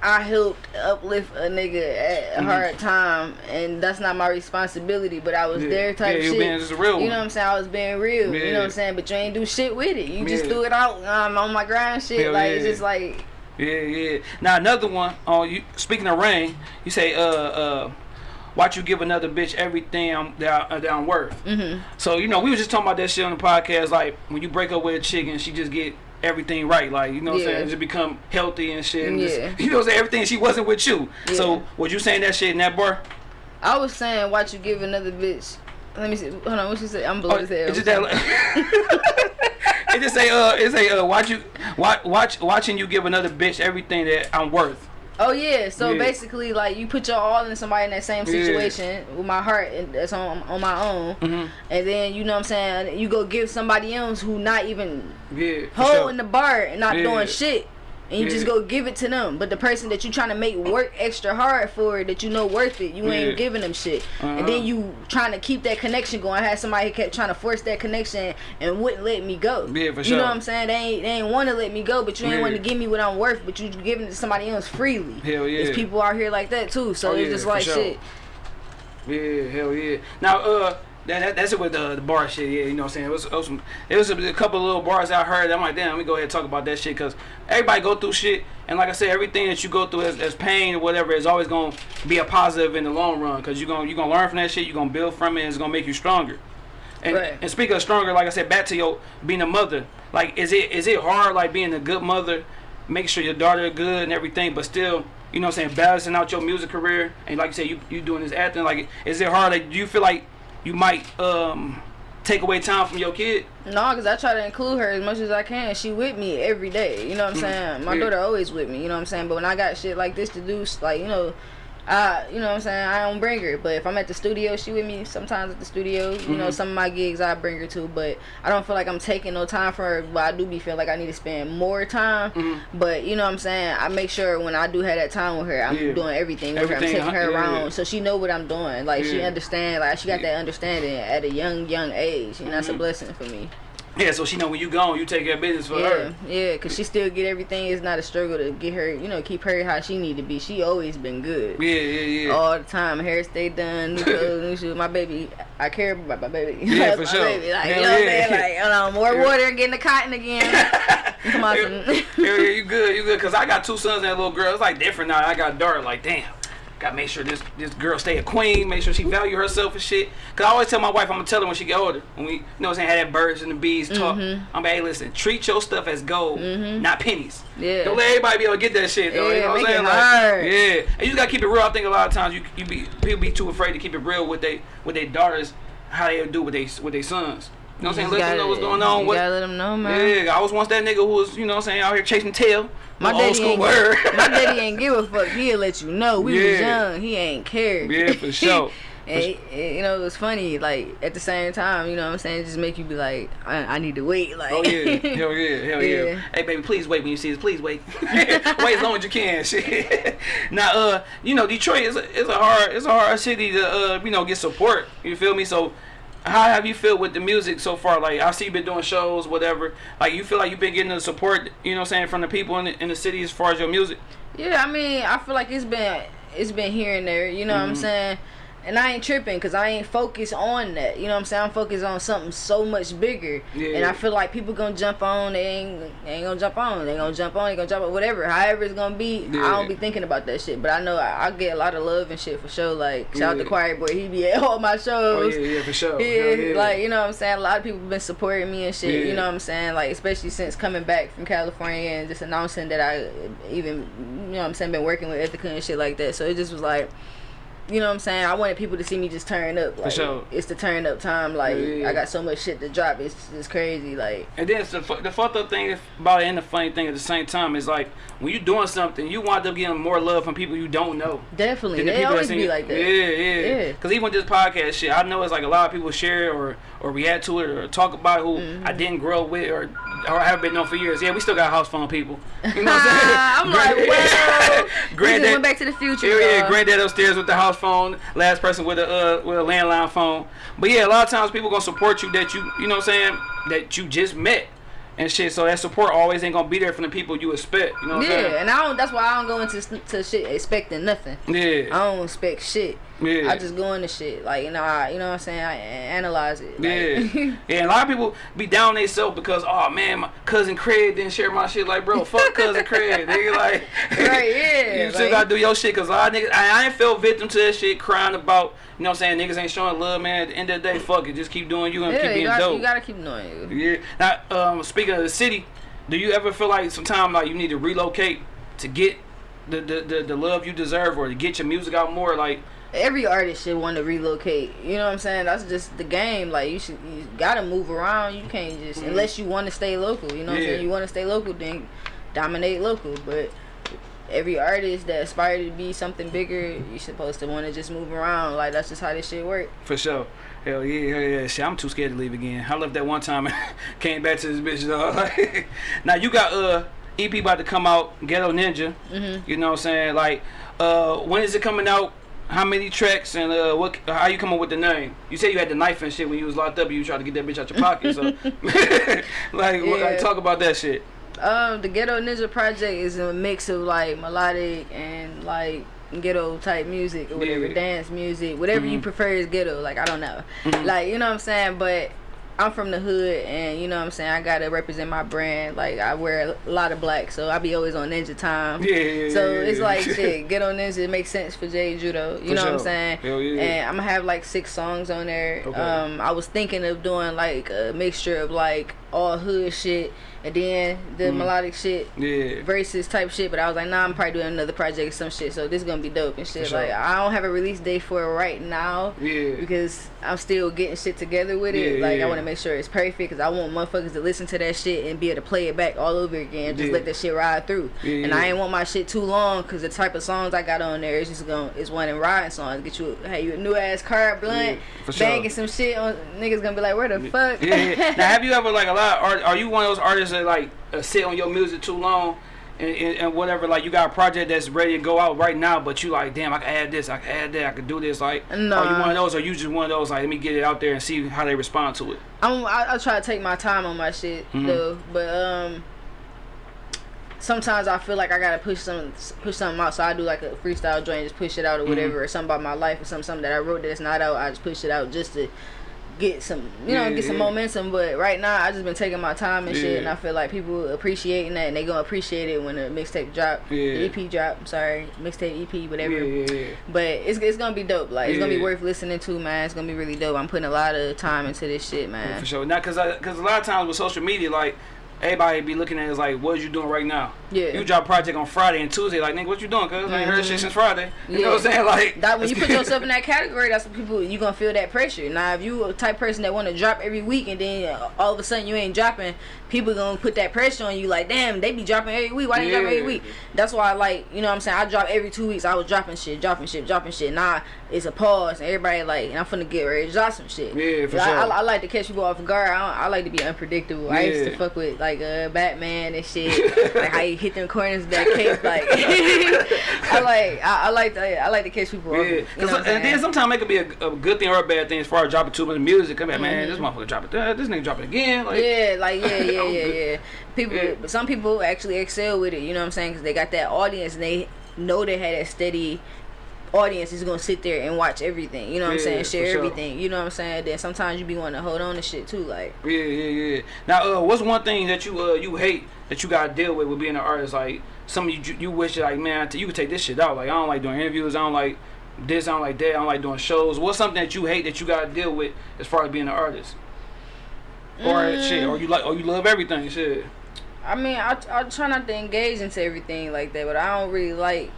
I helped uplift a nigga at a Mhm. hard time, and that's not my responsibility, but I was Yeah. there type Yeah, shit. being just real you know what I'm saying? I was being real. You know what I'm saying? But you ain't do shit with it. You just threw it out um, on my grind shit. Hell like, it's just like, Yeah, yeah. Now another one. On you speaking of rain, you say uh uh. Watch you give another bitch everything I'm, that, I, that I'm worth. mm-hmm. So you know, we was just talking about that shit on the podcast. Like when you break up with a chick and she just get everything right, like you know, what I'm saying, just become healthy and shit. And just- you know, what I'm saying everything she wasn't with you. Yeah. So was you saying that shit in that bar? I was saying, watch you give another bitch. Let me see. Hold on, what she say? I'm Oh, blue as hell. it's just that. it just say uh, it say uh, watch you watch watch watching you give another bitch everything that I'm worth. Oh yeah, so Yeah. basically like you put your all in somebody in that same Yeah. situation with my heart and that's on on my own, Mhm. and then you know what I'm saying you go give somebody else who not even Yeah. holding sure. the bar and not Yeah. doing shit, and you just go give it to them. But the person that you trying to make work extra hard for that you know worth it, you Yeah. ain't giving them shit, and Uh-huh. then you trying to keep that connection going. I had somebody who kept trying to force that connection and wouldn't let me go. Yeah, for You sure. know what I'm saying? They ain't they ain't want to let me go, but you ain't Yeah. want to give me what I'm worth, but you giving it to somebody else freely. Hell yeah. There's people out here like that too, so Oh, it's yeah, just like sure. shit. Yeah, hell yeah. Now, uh, that, that that's it with the, the bar shit. Yeah, you know what I'm saying. It was, it was, some, it was a, a couple of little bars I heard. I'm like, damn, let me go ahead and talk about that shit because everybody go through shit. And like I said, everything that you go through as, as pain or whatever is always gonna be a positive in the long run because you're gonna you gonna learn from that shit. You're gonna build from it. and It's gonna make you stronger. And, Right. and speaking of stronger, like I said, back to your being a mother. Like, is it is it hard like being a good mother, make sure your daughter good and everything, but still, you know what I'm saying, balancing out your music career and like you said, you you doing this acting. Like, is it hard? Like, do you feel like you might um take away time from your kid? No, because I try to include her as much as I can. She with me every day. You know what I'm saying? My Mm. Yeah. daughter always with me. You know what I'm saying? But when I got shit like this to do, like you know, I you know what I'm saying. I don't bring her. But if I'm at the studio, she with me sometimes at the studio. You know, Mhm. some of my gigs I bring her to. But I don't feel like I'm taking no time for her. But I do be feel like I need to spend more time. Mhm. But you know what I'm saying. I make sure when I do have that time with her, I'm Yeah. doing everything with Everything, her. I'm taking uh, her yeah. around so she know what I'm doing. Like she understand. Like she got Yeah. that understanding at a young young age, and that's Mhm. a blessing for me. Yeah, so she know when you gone, you take care of business for yeah, her. yeah, cause she still get everything. It's not a struggle to get her, you know, keep her how she need to be. She always been good. Yeah, yeah, yeah. All the time, hair stay done, new clothes, new shoes. My baby, I care about my baby. Yeah, That's for my sure. Baby. Like, Hell you know what I'm yeah. saying? Like, hold on, more Yeah. water, getting the cotton again. Come on, Hell yeah, you good, you good. Cause I got two sons and a little girl. It's like different now. I got daughter. Like damn, gotta make sure this this girl stay a queen. Make sure she value herself and shit. Cause I always tell my wife I'm gonna tell her when she get older. When we, you know, what I'm saying, have that birds and the bees talk. Mm-hmm. I'm like, hey, listen, treat your stuff as gold, not pennies. Yeah. Don't let everybody be able to get that shit though. you Yeah, know what I'm saying? Like, yeah, and you just gotta keep it real. I think a lot of times you you be people be too afraid to keep it real with they with their daughters, how they do with they with their sons. You know what I'm saying? Let them know what's going on. You What, gotta let them know, man. yeah, I was once that nigga who was, you know what I'm saying, out here chasing tail. My old daddy, school ain't, word. my daddy ain't give a fuck. He'll let you know. We was young. He ain't cared. Yeah, for sure. and, and, you know, it was funny. Like at the same time, you know what I'm saying? Just make you be like, I, I need to wait. Like, Oh yeah, hell yeah, hell yeah. Yeah. Hey baby, please wait when you see this. Please wait. wait as long as you can. Shit. now, uh, you know, Detroit is a, is a hard it's a hard city to uh, you know, get support. You feel me? So, how have you felt with the music so far? Like I see you've been doing shows, whatever. Like you feel like you've been getting the support, you know, what I'm saying from the people in the, in the city as far as your music. Yeah, I mean, I feel like it's been it's been here and there. You know what Mm-hmm. I'm saying? And I ain't tripping because I ain't focused on that. You know what I'm saying? I'm focused on something so much bigger. Yeah. And I feel like people gonna jump on. They ain't, they ain't gonna jump on. They gonna jump on. They gonna jump on. Whatever. However it's gonna be. Yeah. I don't be thinking about that shit. But I know I, I get a lot of love and shit for sure. Like shout out to Choir Boy. He be at all my shows. Oh yeah, yeah, for sure. Yeah, yeah. like you know what I'm saying. A lot of people been supporting me and shit. Yeah. You know what I'm saying. Like especially since coming back from California and just announcing that I even you know what I'm saying been working with Ethica and shit like that. So it just was like, you know what I'm saying. I wanted people to see me just turn up. Like sure. it's the turn up time. Like Yeah, yeah. I got so much shit to drop. It's it's crazy. Like And then the, the fucked up thing about it and the funny thing at the same time is like when you doing something, you wind up getting more love from people you don't know. definitely, the they always be like that. Yeah, yeah. Yeah. Because even with this podcast shit, I know it's like a lot of people share or or react to it or talk about who Mm-hmm. I didn't grow up with or or haven't been known for years. Yeah, we still got house phone people. You know what I'm saying? I'm like, well, we just granddad, went back to the future. yeah, yeah, granddad upstairs with the house phone, last person with a uh, with a landline phone. But yeah, a lot of times people gonna support you that you you know what I'm saying that you just met and shit. So that support always ain't gonna be there from the people you expect. You know what I'm Yeah, and I don't. That's why I don't go into to shit expecting nothing. saying? I don't expect shit. Yeah, I just go into shit. Like, you know, I, you know what I'm saying? I analyze it. Like, Yeah, yeah. And a lot of people be down themselves because, oh man, my cousin Craig didn't share my shit. Like, bro, fuck cousin Craig. Nigga, like, Right, yeah, you still like- gotta do your shit. Cause a lot of niggas, I, I ain't fell victim to that shit, crying about, you know what I'm saying? Niggas ain't showing love, man. At the end of the day, fuck it, just keep doing you and yeah, keep being you, got, dope. you gotta keep doing you. Yeah. Now, um, speaking of the city, do you ever feel like sometimes like you need to relocate to get the the, the, the love you deserve or to get your music out more? Like, Every artist should want to relocate. You know what I'm saying? That's just the game. Like you should, you gotta move around. You can't just Mhm. unless you want to stay local. You know what I'm saying? You want to stay local, then dominate local. But every artist that aspire to be something bigger, you're supposed to want to just move around. Like that's just how this shit work. For sure. Hell yeah, hell yeah. Shit, I'm too scared to leave again. I left that one time and came back to this bitch, now you got uh EP about to come out, Ghetto Ninja. Mhm. You know what I'm saying? Like, uh, when is it coming out? How many tracks and uh, what? How you come up with the name? You said you had the knife and shit when you was locked up. You tried to get that bitch out your pocket. So, like, what, like, talk about that shit. Um, the Ghetto Ninja Project is a mix of like melodic and like ghetto type music or whatever, Yeah. dance music, whatever you Mhm. prefer is ghetto. Like I don't know, Mhm. like you know what I'm saying. But I'm from the hood, and you know what I'm saying. I gotta represent my brand. Like I wear a lot of black, so I be always on Ninja time. Yeah, yeah, So yeah, it's yeah. like shit. get on Ninja it makes sense for Jay Judo You For know what I'm saying? Hell yeah. And I'm gonna have like six songs on there. Okay. Um, I was thinking of doing like a mixture of like all hood shit and then the Mhm. melodic shit Yeah. versus type shit. But I was like, nah, I'm probably doing another project or some shit. So this gonna be dope and shit. Sure. Like I don't have a release date for it right now Yeah. because I'm still getting shit together with it. Yeah, like yeah. I want to make sure it's perfect because I want motherfuckers to listen to that shit and be able to play it back all over again. Just Yeah. let that shit ride through. And. I ain't want my shit too long because the type of songs I got on there is just going to is one and riding songs. Get you hey you a new ass car blunt, Yeah, sure. banging some shit on niggas gonna be like where the fuck. yeah, yeah. Now, have you ever like a lot? Are are you one of those artists that like uh, sit on your music too long and, and, and whatever, like you got a project that's ready to go out right now, but you like, damn, I can add this, I can add that, I can do this. Like, Nah. are you one of those, or you just one of those like, let me get it out there and see how they respond to it? I'm, I, I try to take my time on my shit Mhm. though, but um, sometimes I feel like I gotta push some push something out. So I do like a freestyle joint, just push it out or whatever, or something about my life or something something that I wrote that's not out. I just push it out just to get some you know Yeah, get some yeah. momentum. But right now I just been taking my time and shit, and I feel like people appreciating that and they gonna appreciate it when the mixtape drop, Yeah. the EP drop. I'm sorry, mixtape EP whatever. Yeah, yeah, yeah. But it's, it's gonna be dope. Like it's gonna be worth listening to, man. It's gonna be really dope. I'm putting a lot of time into this shit, man. for sure. Not because because a lot of times with social media, like everybody be looking at it as like, what you doing right now? Yeah. You drop a project on Friday and Tuesday, like nigga, what you doing? Cause I ain't heard shit Mhm. since Friday. You know what I'm saying? Like That when you put yourself in that category, that's what people you gonna feel that pressure. Now, if you a type person that want to drop every week and then all of a sudden you ain't dropping, people gonna put that pressure on you. Like, damn, they be dropping every week. Why they drop every week? That's why I like, you know, what I'm saying I drop every two weeks. I was dropping shit, dropping shit, dropping shit. Now it's a pause and everybody like, and I'm finna get ready to drop some shit. Yeah, for I, sure. I, I like to catch people off guard. I, don't, I like to be unpredictable. I used to fuck with like uh, Batman and shit, like how you hit them corners of that cape. Like, I like, I, I like to, I like to catch people off. Yeah, You know and then sometimes it could be a, a good thing or a bad thing as far as dropping too much music. Come here, man, Mhm. this motherfucker drop it. Uh, this nigga dropping again. Like, yeah, like yeah, yeah, Yeah, yeah. People, Yeah. but some people actually excel with it. You know what I'm saying? Because they got that audience and they know they had that steady audience is gonna sit there and watch everything. You know what I'm saying? Share sure. everything. You know what I'm saying? Then sometimes you be wanting to hold on to shit too. Like Yeah, yeah, yeah. Now, uh, what's one thing that you uh you hate that you gotta deal with with being an artist? Like some of you you wish like man you could take this shit out. Like I don't like doing interviews. I don't like this. I don't like that. I don't like doing shows. What's something that you hate that you gotta deal with as far as being an artist? Or Mm. shit, or you like, or you love everything, shit. I mean, I I try not to engage into everything like that, but I don't really like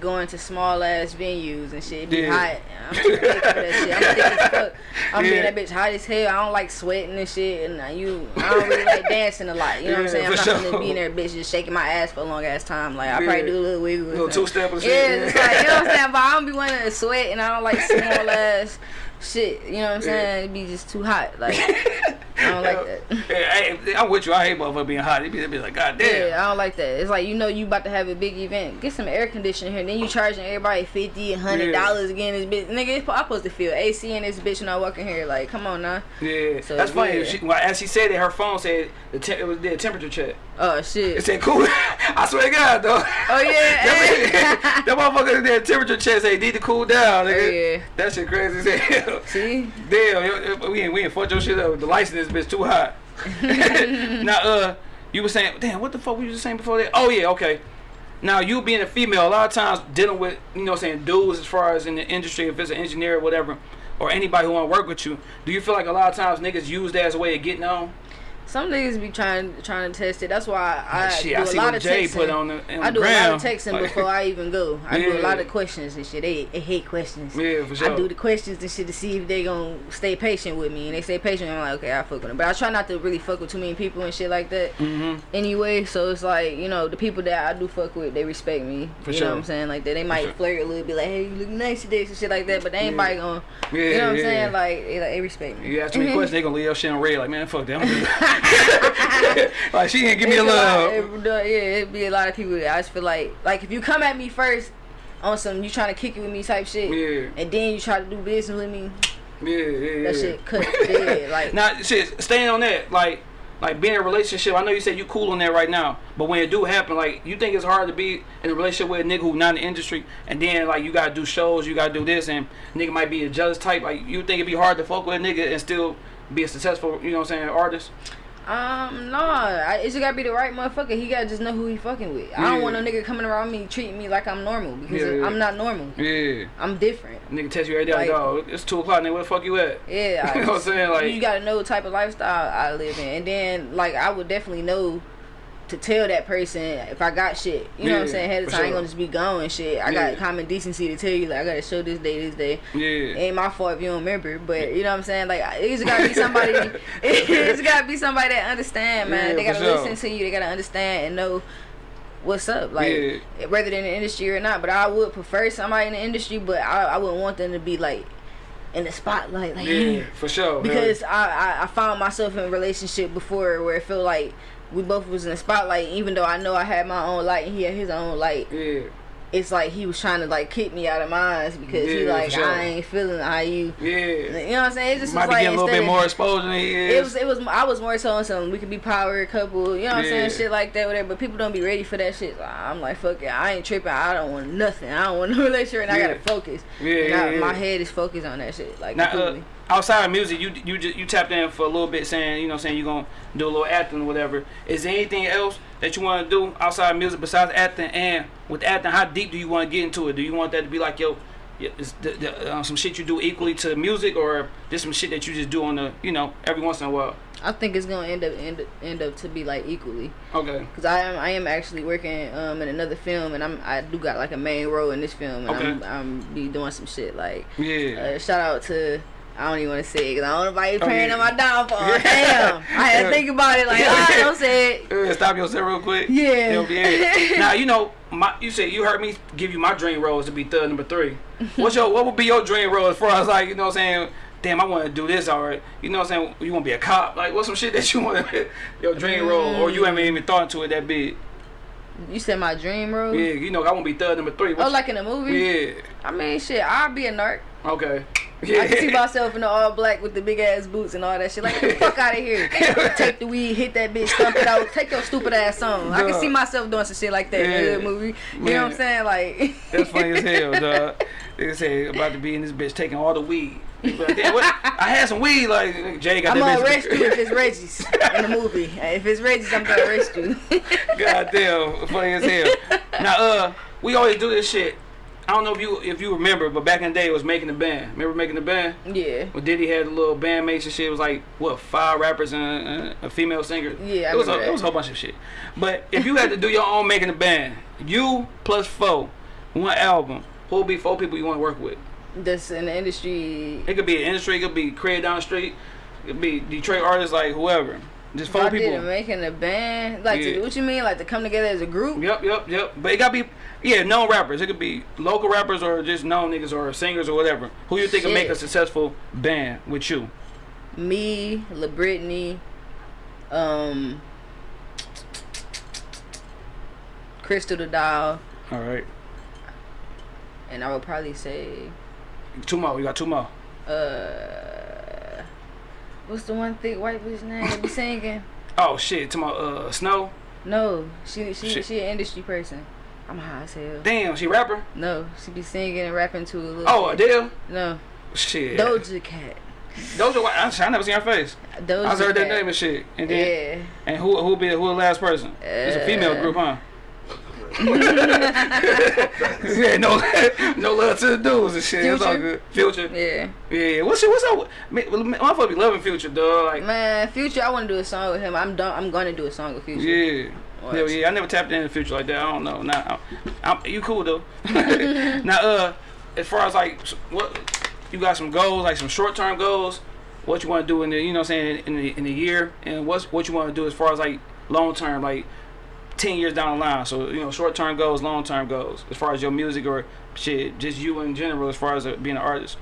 going to small ass venues and shit. It be Yeah. hot. I'm too thick for that shit. I'm thick as fuck. I'm Yeah. being that bitch hot as hell. I don't like sweating and shit, and you, I don't really like dancing a lot. You know what I'm saying? I'm not sure. gonna be in there, bitch, just shaking my ass for a long ass time. Like I Yeah. probably do a little wiggle. Little two step and Yeah, shit. it's like you know what I'm saying. But I don't be wanting to sweat, and I don't like small ass shit. You know what I'm Yeah. saying? It be just too hot. Like I don't like that. Yeah, hey, I'm with you. I hate motherfucker being hot. It be, be like, God damn. Yeah, I don't like that. It's like you know you about to have a big event. Get some air conditioning here. Then you charging everybody fifty, a hundred dollars again. This bitch, nigga, it's- I'm supposed to feel AC in this bitch when I walk in here. Like, come on now. Yeah, So, that's funny. yeah. She, well, as she said it, her phone said the te- it was the temperature check. Oh shit. It said cool. I swear to God, though. Oh yeah. that, that motherfucker did temperature check say need to cool down. Oh, Nigga. yeah. That shit crazy as hell. See. Damn, we ain't we ain't fucked your shit up. The lights in this bitch too hot. now, uh, you were saying, damn, what the fuck were you just saying before that? Oh yeah, okay. Now you being a female, a lot of times dealing with you know saying dudes as far as in the industry, if it's an engineer or whatever, or anybody who want to work with you, do you feel like a lot of times niggas use that as a way of getting on? Some niggas be trying trying to test it. That's why I Like, shit, do I a lot of Jay texting. put on the, on I do a lot of texting Like- before I even go. I do a lot of questions and shit. They, they hate questions. Yeah, for sure. I do the questions and shit to see if they gonna stay patient with me, and they stay patient. I'm like, okay, I fuck with them. But I try not to really fuck with too many people and shit like that. Mm-hmm. Anyway, so it's like you know the people that I do fuck with, they respect me. For you sure. know what I'm saying? Like that, they might sure. flirt a little bit, like, hey, you look nice today, and shit like that. But they ain't Yeah. gonna, Yeah, you know what I'm yeah. saying? Like they, like, they respect me. You ask too many questions, they gonna leave your shit on red. Like, man, fuck that. like, she didn't give me a It's lot- love. it- yeah, it'd be a lot of people. I just feel like, like if you come at me first on some, you trying to kick it with me type shit, Yeah, and then you try to do business with me, yeah, yeah, yeah. that shit cut dead. Like, Now, shit, staying on that, like, like being in a relationship. I know you said you cool on that right now, but when it do happen, like, you think it's hard to be in a relationship with a nigga who not in the industry, and then like you gotta do shows, you gotta do this, and nigga might be a jealous type. Like, you think it'd be hard to fuck with a nigga and still be a successful, you know what I'm saying, artist? Um, no, I, it just gotta be the right motherfucker. He gotta just know who he fucking with. I don't want no nigga coming around me treating me like I'm normal because Yeah, yeah. I'm not normal. Yeah. I'm different. Nigga text you every day, like, dog, it's two o'clock, nigga. Where the fuck you at? Yeah, You know what I'm saying? Like- you gotta know the type of lifestyle I live in, and then like I would definitely know to tell that person if I got shit. You know what I'm saying? Ahead of time, I ain't gonna just be going shit. I Yeah. got common decency to tell you like I gotta show this day, this day. Yeah. Ain't my fault if you don't remember, but you know what I'm saying? Like it just gotta be somebody. it's gotta be somebody that understand, man. Yeah, they gotta sure. listen to you. They gotta understand and know what's up, like Yeah. whether they're in the industry or not. But I would prefer somebody in the industry, but I, I wouldn't want them to be like in the spotlight, like Yeah, for sure. because I, I I found myself in a relationship before where it felt like we both was in the spotlight. Even though I know I had my own light and he had his own light, Yeah. it's like he was trying to like kick me out of mine because he like sure. I ain't feeling how you. Yeah. You know what I'm saying? It just Might was be like getting a little bit more exposure than he. It was, it was, I was more so on some, we could be power couple, you know what I'm saying? Shit like that, whatever. But people don't be ready for that shit. I'm like, fuck it, I ain't tripping. I don't want nothing. I don't want no relationship, and I gotta focus. Yeah, yeah, I, yeah. my head is focused on that shit, like Now, uh, completely. Outside of music, you you just you tapped in for a little bit, saying you know saying you're gonna do a little acting or whatever. Is there anything else that you want to do outside of music besides acting? And with acting, how deep do you want to get into it? Do you want that to be like yo, is the, the, uh, some shit you do equally to music, or just some shit that you just do on the you know every once in a while? I think it's gonna end up end end up to be like equally, Okay. cause I am I am actually working um in another film, and I'm I do got like a main role in this film, and I'm I'm be doing some shit like Yeah. uh, shout out to. I don't even want to say it because I don't want nobody Oh, praying yeah. on my downfall. Yeah. Damn, I had to think about it. Like, Yeah. all right, don't say it. Uh, Stop yourself real quick. Yeah. Now you know my. You said you heard me give you my dream role is to be third number three. What's your what would be your dream role as far as like you know what I'm saying? Damn, I want to do this alright. You know what I'm saying? You want to be a cop? Like what's some shit that you want to your dream role or you haven't even thought into it that big? You said my dream role? Yeah, you know I want to be third number three. Oh, What like in a movie? Yeah. I mean, shit, I'll be a narc. Okay. Yeah. I can see myself in the all black with the big ass boots and all that shit. Like, get the fuck out of here. Take the weed, hit that bitch, stump it out. Take your stupid ass on. I can see myself doing some shit like that in Yeah. a movie. You know what I'm saying? Like, That's funny as hell, dog. They say about to be in this bitch taking all the weed. But damn, what? I had some weed. Like Jay got I'm gonna arrest you if it's Reggie's in the movie. If it's Reggie's, I'm gonna arrest you. God damn, funny as hell. Now, uh, we always do this shit. I don't know if you if you remember, but back in the day, it was making the band. Remember making the band? yeah. When Diddy had a little bandmates and shit. It was like what five rappers and a female singer. Yeah, I it was a, it was a whole bunch of shit. But if you had to do your own making the band, you plus four, one album, who would be four people you want to work with? That's in the industry. It could be an industry, it could be created down the street, it could be Detroit artists, like whoever. Just four people. a making a band, like Yeah. to, what you mean, like to come together as a group? Yep, yep, yep. But it gotta be, yeah, known rappers. It could be local rappers or just known niggas or singers or whatever. Who you think would make a successful band with you? Me, La Brittany, um, Crystal the Doll, All right, and I would probably say, two more. We got two more. uh, what's the one thick white bitch name that be singing? Oh shit, to my uh Snow. No, she she Shit. she an industry person. I'm a high as hell. Damn, she rapper. No, she be singing and rapping to a little. Oh. Adele. no, Shit. Doja Cat. Doja. I, I never seen her face. Doja I heard that Cat. name and shit. And then Yeah. and who who be who the last person? it's a female Uh, group, huh? yeah, no, no love to the dudes and shit. It's all Future? good. Future. Yeah. Yeah, what's what's up? Man, motherfucker be loving Future, dog. Like, Man, Future, I want to do a song with him. I'm done. I'm gonna do a song with Future. yeah. What? Hell yeah, I never tapped into the future like that. I don't know. Nah, I'm, I'm, you cool though. now, uh, as far as like what you got some goals, like some short term goals. What you want to do in the, you know, what I'm saying in the in the year, and what's what you want to do as far as like long term, like ten years down the line. So you know, short term goals, long term goals, as far as your music or shit, just you in general, as far as uh, being an artist.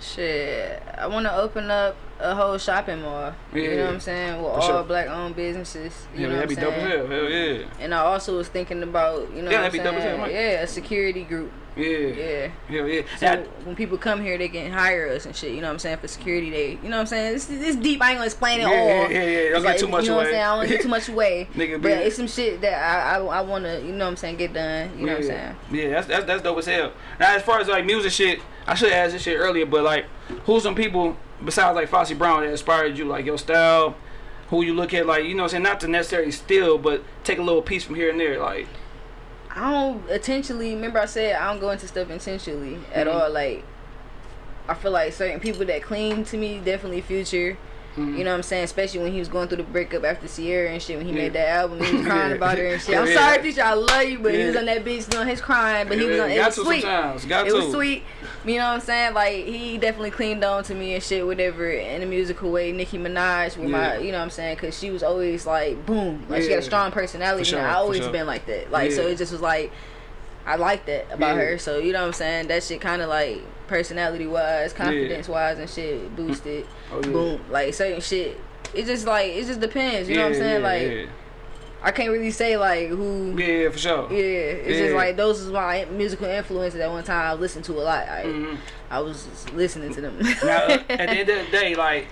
Shit, I want to open up a whole shopping mall. You know what I'm saying? With all sure. black owned businesses. You Yeah, know that'd be what I'm dope as hell. Hell yeah. And I also was thinking about, you know Yeah, what that'd I'm be as hell, saying? Yeah, a security group. Yeah. Yeah. Hell yeah. So Now- when people come here, they can hire us and shit. You know what I'm saying for security. They, you know what I'm saying. This, it's deep. I ain't gonna explain it Yeah, all. yeah, yeah, yeah. Don't get too much You know what I'm saying. I don't get too much away. Nigga, but be- it's some shit that I, I, I wanna, you know what I'm saying, get done. You know what I'm saying. Yeah, that's, that's that's dope as hell. Now, as far as like music shit, I should have asked this shit earlier, but like, who's some people besides like Foxy Brown that inspired you, like your style? Who you look at, like you know, what I'm saying not to necessarily steal, but take a little piece from here and there, like. I don't intentionally. Remember, I said I don't go into stuff intentionally at Mhm. all. Like, I feel like certain people that cling to me definitely Future. Mhm. You know what I'm saying? Especially when he was going through the breakup after Ciara and shit. When he Yeah. made that album, he was crying Yeah. about her and shit. I'm yeah. sorry, Future. I love you, but he was on that bitch doing his crying. But he was on. It was sweet. It was sweet. You know what I'm saying? Like he definitely cleaned on to me and shit, whatever, in a musical way. Nicki Minaj with my, you know what I'm saying? Cause she was always like, boom, like she got a strong personality. Sure, and I always sure. been like that. Like so, it just was like, I like that about Yeah. her. So you know what I'm saying? That shit kind of like personality wise, confidence wise, and shit boosted. Oh, yeah. Boom, like certain shit. it just like it just depends. You know what I'm saying? yeah, like yeah. I can't really say like who. Yeah, yeah, for sure. Yeah, it's Yeah. just like those is my musical influences. At one time, I listened to a lot. I, Mhm. I was listening to them. Now, uh, at the end of the day, like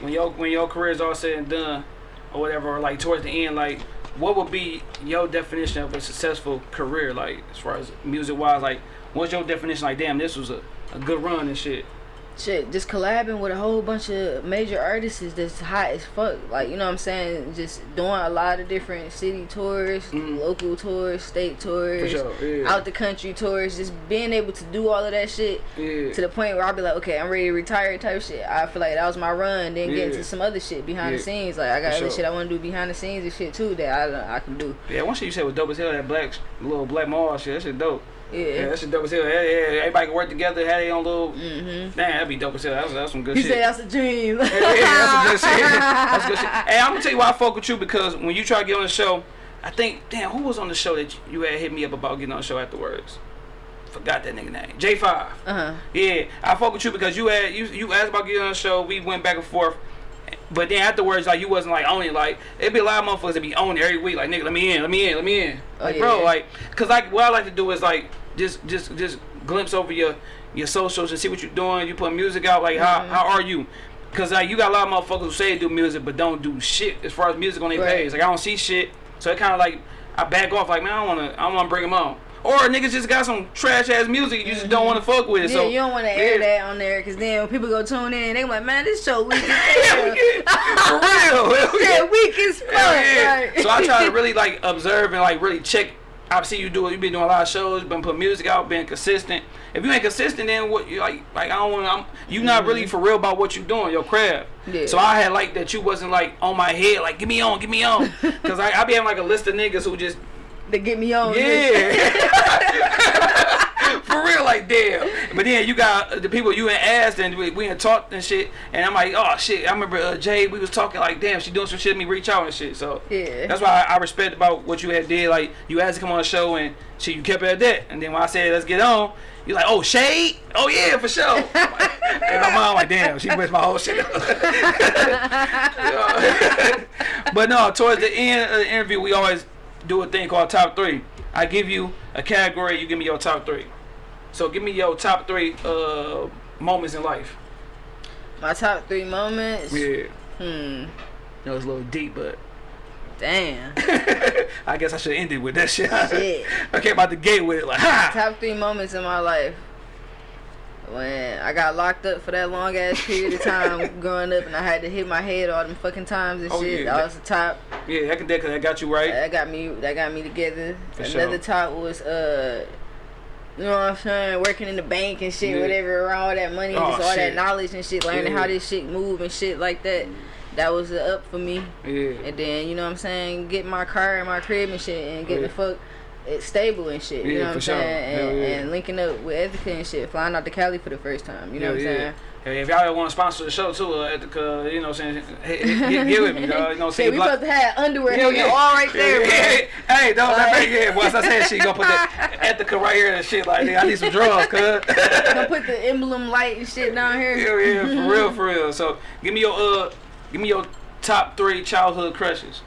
when your when your career is all said and done, or whatever, or like towards the end, like what would be your definition of a successful career? Like as far as music wise, like what's your definition? Like, damn, this was a, a good run and shit. Shit, just collabing with a whole bunch of major artists is that's hot as fuck. Like you know what I'm saying? Just doing a lot of different city tours, Mhm. local tours, state tours, sure. Yeah. out the country tours. Just being able to do all of that shit yeah. to the point where I'll be like, okay, I'm ready to retire type shit. I feel like that was my run. Then get Yeah. into some other shit behind the scenes. Like I got For other sure. shit I want to do behind the scenes and shit too that I I can do. Yeah, one shit you said was dope as hell. That black little black mall shit. That shit dope. Yeah, Yeah. that shit dope as hell. Yeah, yeah. Everybody can work together. Have their own little. Mhm. Damn, that'd be dope as hell. That's, that's some good He shit. said that's a dream. yeah, yeah, that's some good shit. That's good shit. Hey, I'm gonna tell you why I fuck with you because when you try to get on the show, I think, damn, who was on the show that you had hit me up about getting on the show afterwards? Forgot that nigga name. J5. Uh huh. Yeah, I fuck with you because you had you you asked about getting on the show. We went back and forth. But then afterwards, like you wasn't like on it. Like it'd be a lot of motherfuckers that be on it every week. Like nigga, let me in, let me in, let me in. Oh, Like yeah. bro, like, cause like what I like to do is like just just just glimpse over your your socials and see what you're doing. You put music out. Like how Mhm. how are you? Cause like you got a lot of motherfuckers who say they do music but don't do shit as far as music on their Right. page. Like I don't see shit, so it kind of like I back off. Like man, I don't wanna I don't wanna bring them on. Or niggas just got some trash ass music you just don't want to fuck with. Mm-hmm. Yeah, so you don't want to air that on there because then when people go tune in, they like, man, this show weak as Yeah, hell. for real. yeah. yeah, weak as fuck. Yeah. like- So I try to really like observe and like really check. I see you do it. You've been doing a lot of shows, been putting music out, been consistent. If you ain't consistent, then what? You like, like I don't want. I'm you not mm-hmm. really for real about what you doing, your craft. Yeah. So I had like that you wasn't like on my head, like get me on, get me on, because I, I be having like a list of niggas who just they get me on. yeah. For real, like damn. But then you got the people you ain't asked and we, we ain't talked and shit. And I'm like, oh shit. I remember uh, Jay. We was talking like, damn, she doing some shit. Me reach out and shit. So Yeah. that's why I, I respect about what you had did. Like you asked to come on the show and shit, you kept it at that. And then when I said let's get on, you're like, oh shade. Oh yeah, for sure. Like- and my mom like, damn, she messed my whole shit up. but no, towards the end of the interview, we always do a thing called top three. I give you a category, you give me your top three. So give me your top three uh, moments in life. My top three moments. Yeah. Hmm. That was a little deep, but Damn. I guess I should end it with that shit. Shit. I came out the gate with it like, ha! top three moments in my life. When I got locked up for that long ass period of time growing up and I had to hit my head all them fucking times and Oh, shit. yeah. That was the top. Yeah, that can that, that got you right. That got me that got me together. For Another sure. top was uh you know what I'm saying, working in the bank and shit, Yeah. whatever, around all that money, Oh, just all shit. that knowledge and shit, learning Yeah. how this shit move and shit like that. That was up for me. Yeah. And then, you know what I'm saying, get my car and my crib and shit and get Yeah. the fuck it stable and shit. You know what I'm sure. saying? And, and linking up with Ethica and shit, flying out to Cali for the first time. You know what I'm saying? Hey, if y'all ever want to sponsor the show too, uh, at the, uh, you know what I'm saying, hey, hey, get, get with me, dog. You know what I'm we Block- supposed to have underwear Hell hanging all right there, yeah, yeah. Hey, don't Like- like, yeah. Once I said she gonna put that Ethica right here and shit like that. I need some drugs, cuz. gonna put the emblem light and shit down here. Hell yeah, for real, for real. So give me your uh, give me your top three childhood crushes.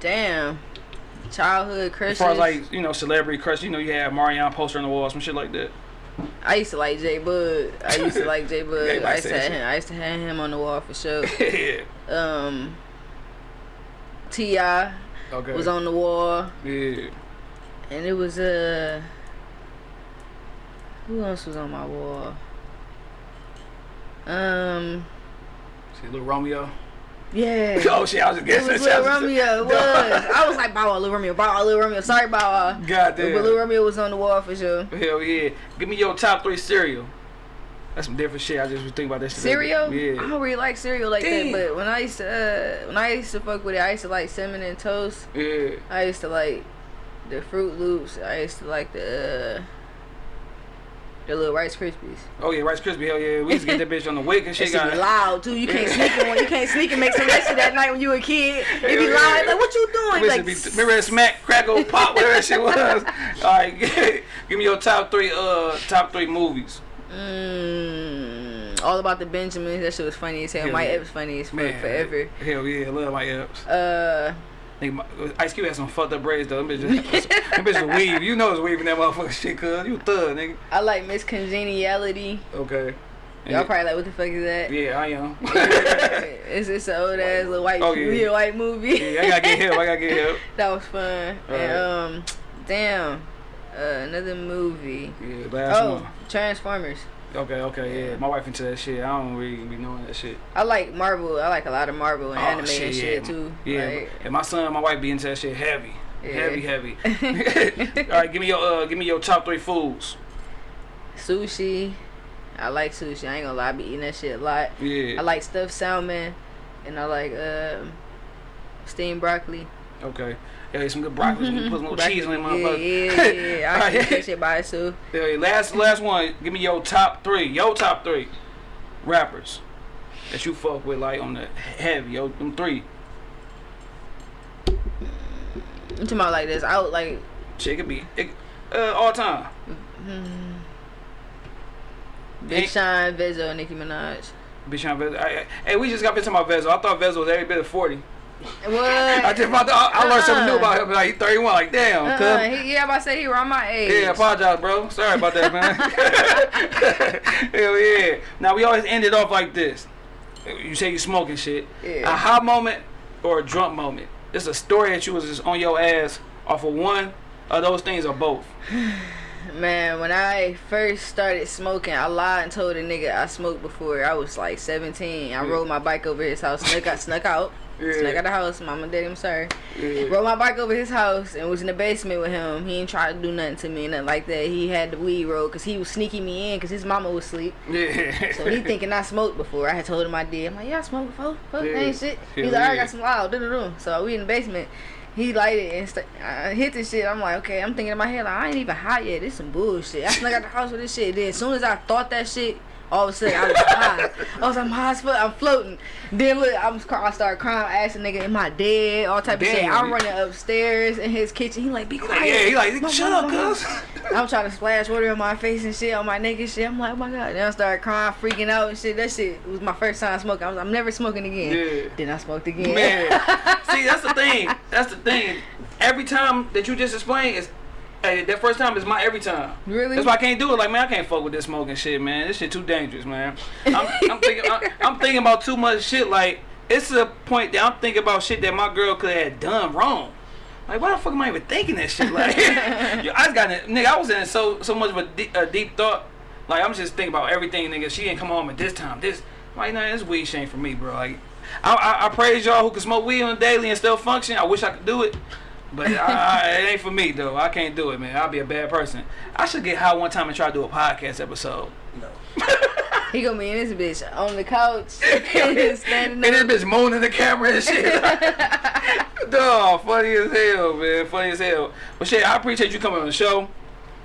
Damn. Childhood As crushes. far as like you know celebrity crush, you know you have Marion poster on the wall, some shit like that. I used to like Jay Bud. I used to like Jay Bud. Everybody I used to says have him. I used to have him on the wall for sure. yeah. Um, T.I. Okay. was on the wall, Yeah. and it was uh, who else was on my wall? Um, See, little Romeo. Yeah. Oh shit, I was just It guessing. was Lil Romeo. It was. I was like, Bow Wow, Lil Romeo, Bow Wow, Lil Romeo. Sorry, Bow Wow. God But Lil. Romeo was on the wall for sure. Hell yeah. Give me your top three cereal. That's some different shit. I just was thinking about that shit. Cereal? I don't really like cereal like Damn. that, but when I used to uh, when I used to fuck with it, I used to like cinnamon and toast. Yeah. I used to like the Froot Loops. I used to like the uh, the little Rice Krispies. Oh yeah, Rice Krispie. Hell yeah. We used to get that bitch on the wick and shit. Got loud too. You can't sneak it when you can't sneak and make some of that shit that night when you were a kid. It be Hell loud. yeah. Like what you doing? Like be- remember that smack, crackle, pop, whatever that shit was. All right, give me your top three. Uh, top three movies. mm, All about the Benjamins. That shit was funny as hell. Hell Mike yeah. Epps funny as fuck forever. Hell yeah, love my Epps. Uh, Nigga, my- Ice Cube had some fucked up braids though. Them bitches, them bitches weave. You know it's weaving that motherfucking shit, cuz. You thug, nigga. I like Miss Congeniality. Okay. Y'all probably like, what the fuck is that? Yeah, I am. it's it's an old ass little white, Oh, yeah. white movie. yeah, I gotta get help. I gotta get help. that was fun. And um, damn, uh, another movie. Yeah, last Oh, one. Transformers. Okay, okay, yeah. My wife into that shit. I don't really be knowing that shit. I like Marvel. I like a lot of Marvel and Oh, anime shit, and shit yeah. too. Yeah, Like, and my son, and my wife be into that shit heavy, Yeah. heavy, heavy. All right, give me your uh, give me your top three foods. sushi. I like sushi. I ain't gonna lie, I be eating that shit a lot. Yeah. I like stuffed salmon, and I like um, steamed broccoli. Okay. Yeah, some good broccoli. Put some little cheese on it, motherfucker. Yeah, yeah, yeah. I can eat that shit by itself. Yeah, last last one. Give me your top three. Your top three rappers that you fuck with, like on the heavy. Yo, them three. I'm talking about like this. I would like Shit could be it, uh, all time. Big Sean, Vezzo, Nicki Minaj. Bitch, I'm Vezzo. I, I, hey, we just got been talking about Vezzo. I thought Vezzo was every bit of forty. What? I just I, I, I learned something new about him. Like he's 31. Like damn, Uh-uh. He, yeah, I'm about to say he around my age. Yeah, apologize, bro. Sorry about that, man. Hell yeah. Now we always end it off like this. You say you smoking shit. Yeah. A hot moment or a drunk moment. It's a story that you was just on your ass off of one of those things or both. Man, when I first started smoking, I lied and told a nigga I smoked before. I was like 17. I Yeah. rode my bike over his house, snuck out, snuck out, Yeah. snuck out the house. Mama, daddy, I'm sorry. Yeah. Rode my bike over his house and was in the basement with him. He ain't try to do nothing to me, nothing like that. He had the weed roll because he was sneaking me in because his mama was asleep. Yeah. So he thinking I smoked before. I had told him I did. I'm like, yeah, I smoked before. Fuck, Yeah. ain't shit. He's like, I got some loud. Do So we in the basement. He lighted and I hit this shit. I'm like, okay. I'm thinking in my head like, I ain't even hot yet. This some bullshit. I snuck out the house with this shit. Then as soon as I thought that shit, all of a sudden I was high. I was like, I'm high as fuck. I'm floating. Then look, I'm I started crying. The nigga, am I dead? All type of shit. I'm running upstairs in his kitchen. He like, be quiet. yeah, he like, shut up, cuz. I'm trying to splash water on my face and shit, on my neck and shit. I'm like, oh my god. Then I started crying, freaking out and shit. That shit was my first time smoking. I was I'm never smoking again. Yeah. Then I smoked again. Man, see, that's the thing. That's the thing. Every time that you just explained is, hey, that first time is my every time. Really? That's why I can't do it. Like, man, I can't fuck with this smoking shit, man. This shit too dangerous, man. I'm, I'm thinking, I'm, I'm thinking about too much shit. Like, it's a point that I'm thinking about shit that my girl could have done wrong. Like, why the fuck am I even thinking that shit? Like, yo, I just got it, nigga. I was in so so much of a deep, a deep thought. Like, I'm just thinking about everything, nigga. She didn't come home at this time. This, like, nah, this weed shit ain't for me, bro. Like, I, I, I praise y'all who can smoke weed on daily and still function. I wish I could do it. But I, I, it ain't for me though. I can't do it, man. I'll be a bad person. I should get high one time and try to do a podcast episode. No. He gonna be in this bitch on the couch, standing And up. this bitch moaning the camera and shit. Dog, funny as hell, man. Funny as hell. But shit, I appreciate you coming on the show.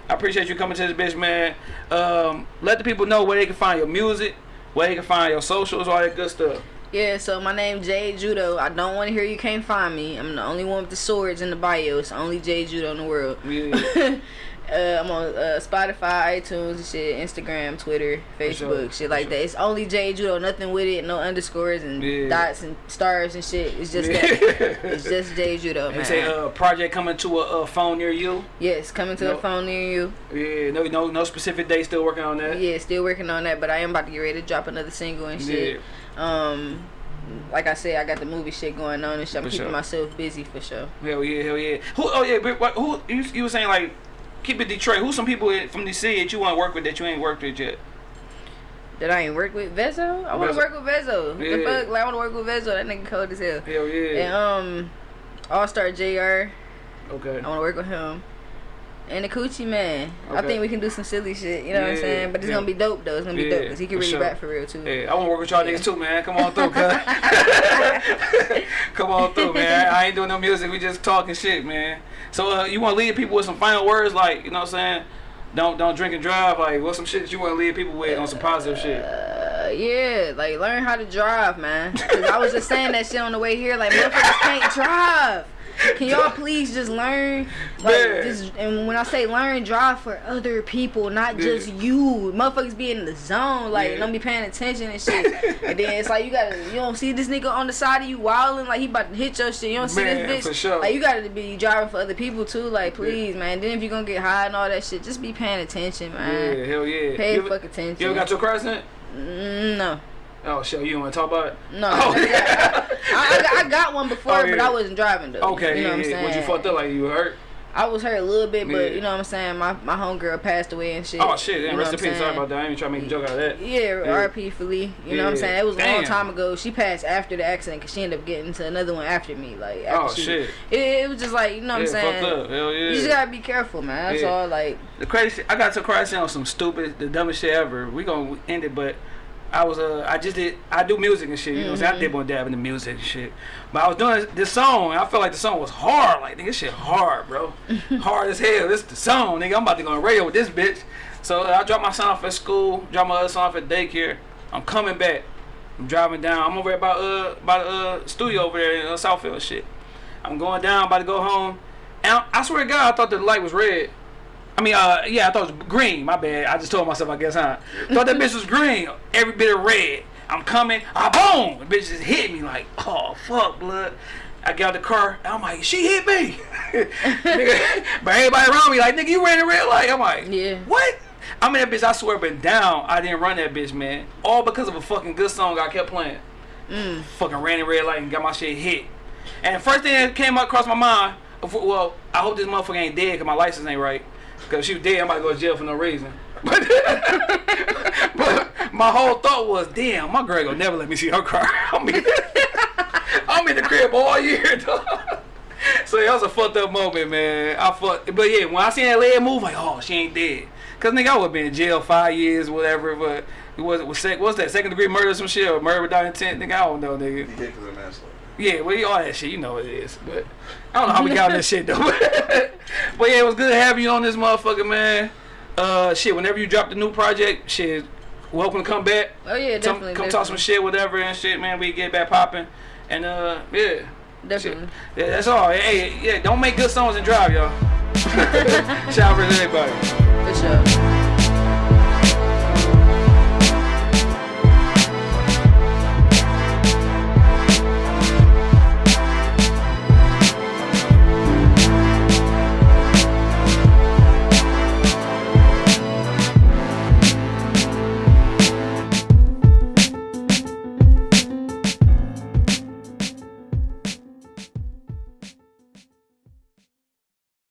I appreciate you coming to this bitch, man. Um, let the people know where they can find your music, where they can find your socials, all that good stuff. Yeah, so my name Jade Judo. I don't want to hear you can't find me. I'm the only one with the swords in the bio. It's only Jade Judo in the world. Yeah. uh, I'm on uh, Spotify, iTunes, and shit, Instagram, Twitter, Facebook, sure, shit like sure. that. It's only Jade Judo, nothing with it, no underscores and Yeah. dots and stars and shit. It's just that. It's just Jade Judo, man. say uh, project coming to a, uh phone near you. yes, coming to No. a phone near you. Yeah, no, no, no specific date. Still working on that. Yeah, still working on that, but I am about to get ready to drop another single and shit. Um, like I said, I got the movie shit going on and shit. I'm For keeping sure. myself busy for sure. Hell yeah, hell yeah. Who? Oh yeah, but what, who? You, you were saying like, keep it Detroit. Who's some people from DC that you want to work with that you ain't worked with yet? That I ain't work with Vezzo. I want to work with Vezzo. The fuck, like I want to work with Vezzo. That nigga cold as hell. Hell yeah. And yeah. um, All Star Jr. Okay. I want to work with him. And the Coochie Man. I think we can do some silly shit. You know what I'm saying? But it's yeah. gonna be dope though. It's gonna be Yeah, dope because he can really sure. rap for real too. Hey, I want to work with y'all niggas too, man. Come on through, cuz. Come on through, man. I ain't doing no music. We just talking shit, man. So, uh, you want to leave people with some final words, like you know what I'm saying? Don't don't drink and drive. Like, what's some shit that you want to leave people with on some positive shit? Uh, yeah, like learn how to drive, man. Cause I was just saying that shit on the way here. Like motherfuckers can't drive. Can y'all please just learn? Like, Man. just and when I say learn, drive for other people, not Yeah. just you. Motherfuckers be in the zone, like Yeah. don't be paying attention and shit. and then it's like you gotta, you don't see this nigga on the side of you wilding, like he about to hit your shit. You don't see this bitch. for sure. Like you gotta be driving for other people too. Like please, man. Then if you gonna get high and all that shit, just be paying attention, Yeah, man. hell yeah. Pay you ever, fuck attention. You ever got your car accident? Mm, no. Oh shit, oh, you don't want to talk about it? No, Oh, I, got, I, I got- I got one before, Oh, but. I wasn't driving though. Okay, you know yeah, what I'm saying? What you fucked up like you hurt? I was hurt a little bit, but Yeah. you know what I'm saying. My my homegirl passed away and shit. Oh shit, You damn, know rest in peace. Sorry about that. I ain't trying to make a joke out of that. Yeah, Yeah. R.P. for Lee. You know what I'm saying? It was a long time ago. She passed after the accident because she ended up getting into another one after me. Like, after Oh, she, shit. It, it was just like you know what I'm saying. fucked up. Hell yeah. You just gotta be careful, man. That's Yeah. all. Like, The crazy I got to crash on some stupid, the dumbest shit ever. We gonna end it, but I was uh, I just did, I do music and shit. You know, what I'm saying? I did one dab in the music and shit. But I was doing this song, and I felt like the song was hard. Like, nigga, this shit hard, bro. hard as hell. This the song, nigga. I'm about to go on radio with this bitch. So uh, I dropped my son off at school, dropped my other son off at daycare. I'm coming back. I'm driving down. I'm over at by uh by the uh, studio over there in uh, Southfield and shit. I'm going down, about to go home. And I, I swear to God, I thought the light was red. I mean, uh, yeah, I thought it was green. My bad. I just told myself, I guess, huh? Thought that bitch was green. Every bit of red. I'm coming. Ah, boom! The bitch just hit me like, oh fuck, blood. I got out the car. I'm like, she hit me. but everybody around me like, nigga, you ran the red light. I'm like, Yeah. what? I mean, that bitch. I swear, been down. I didn't run that bitch, man. All because of a fucking good song I kept playing. Fucking ran the red light and got my shit hit. And the first thing that came up across my mind, well, I hope this motherfucker ain't dead because my license ain't right. Because she was dead, about to go to jail for no reason. But, but my whole thought was, damn, my girl gonna never let me see her cry. I'm in, I'm in the crib all year, dog. So that was a fucked up moment, man. I fucked, but yeah, when I seen that leg move, like, oh, she ain't dead. Cause nigga, I would been in jail five years, whatever. But it was, was sec, what's that? Second degree murder, some shit, or murder without intent, nigga. I don't know, nigga. Manslaughter. Yeah, well, all that shit, you know what it is. But I don't know how we got on that shit though. but yeah, it was good having you on this motherfucker, man. Uh, shit, whenever you drop the new project, shit, welcome to come back. oh yeah, Come, definitely. come definitely. talk some shit, whatever and shit, man. We get back popping, and uh, yeah, shit. Definitely. yeah, that's all. Hey, yeah, don't make good songs and drive, y'all. Shout out to everybody. For sure.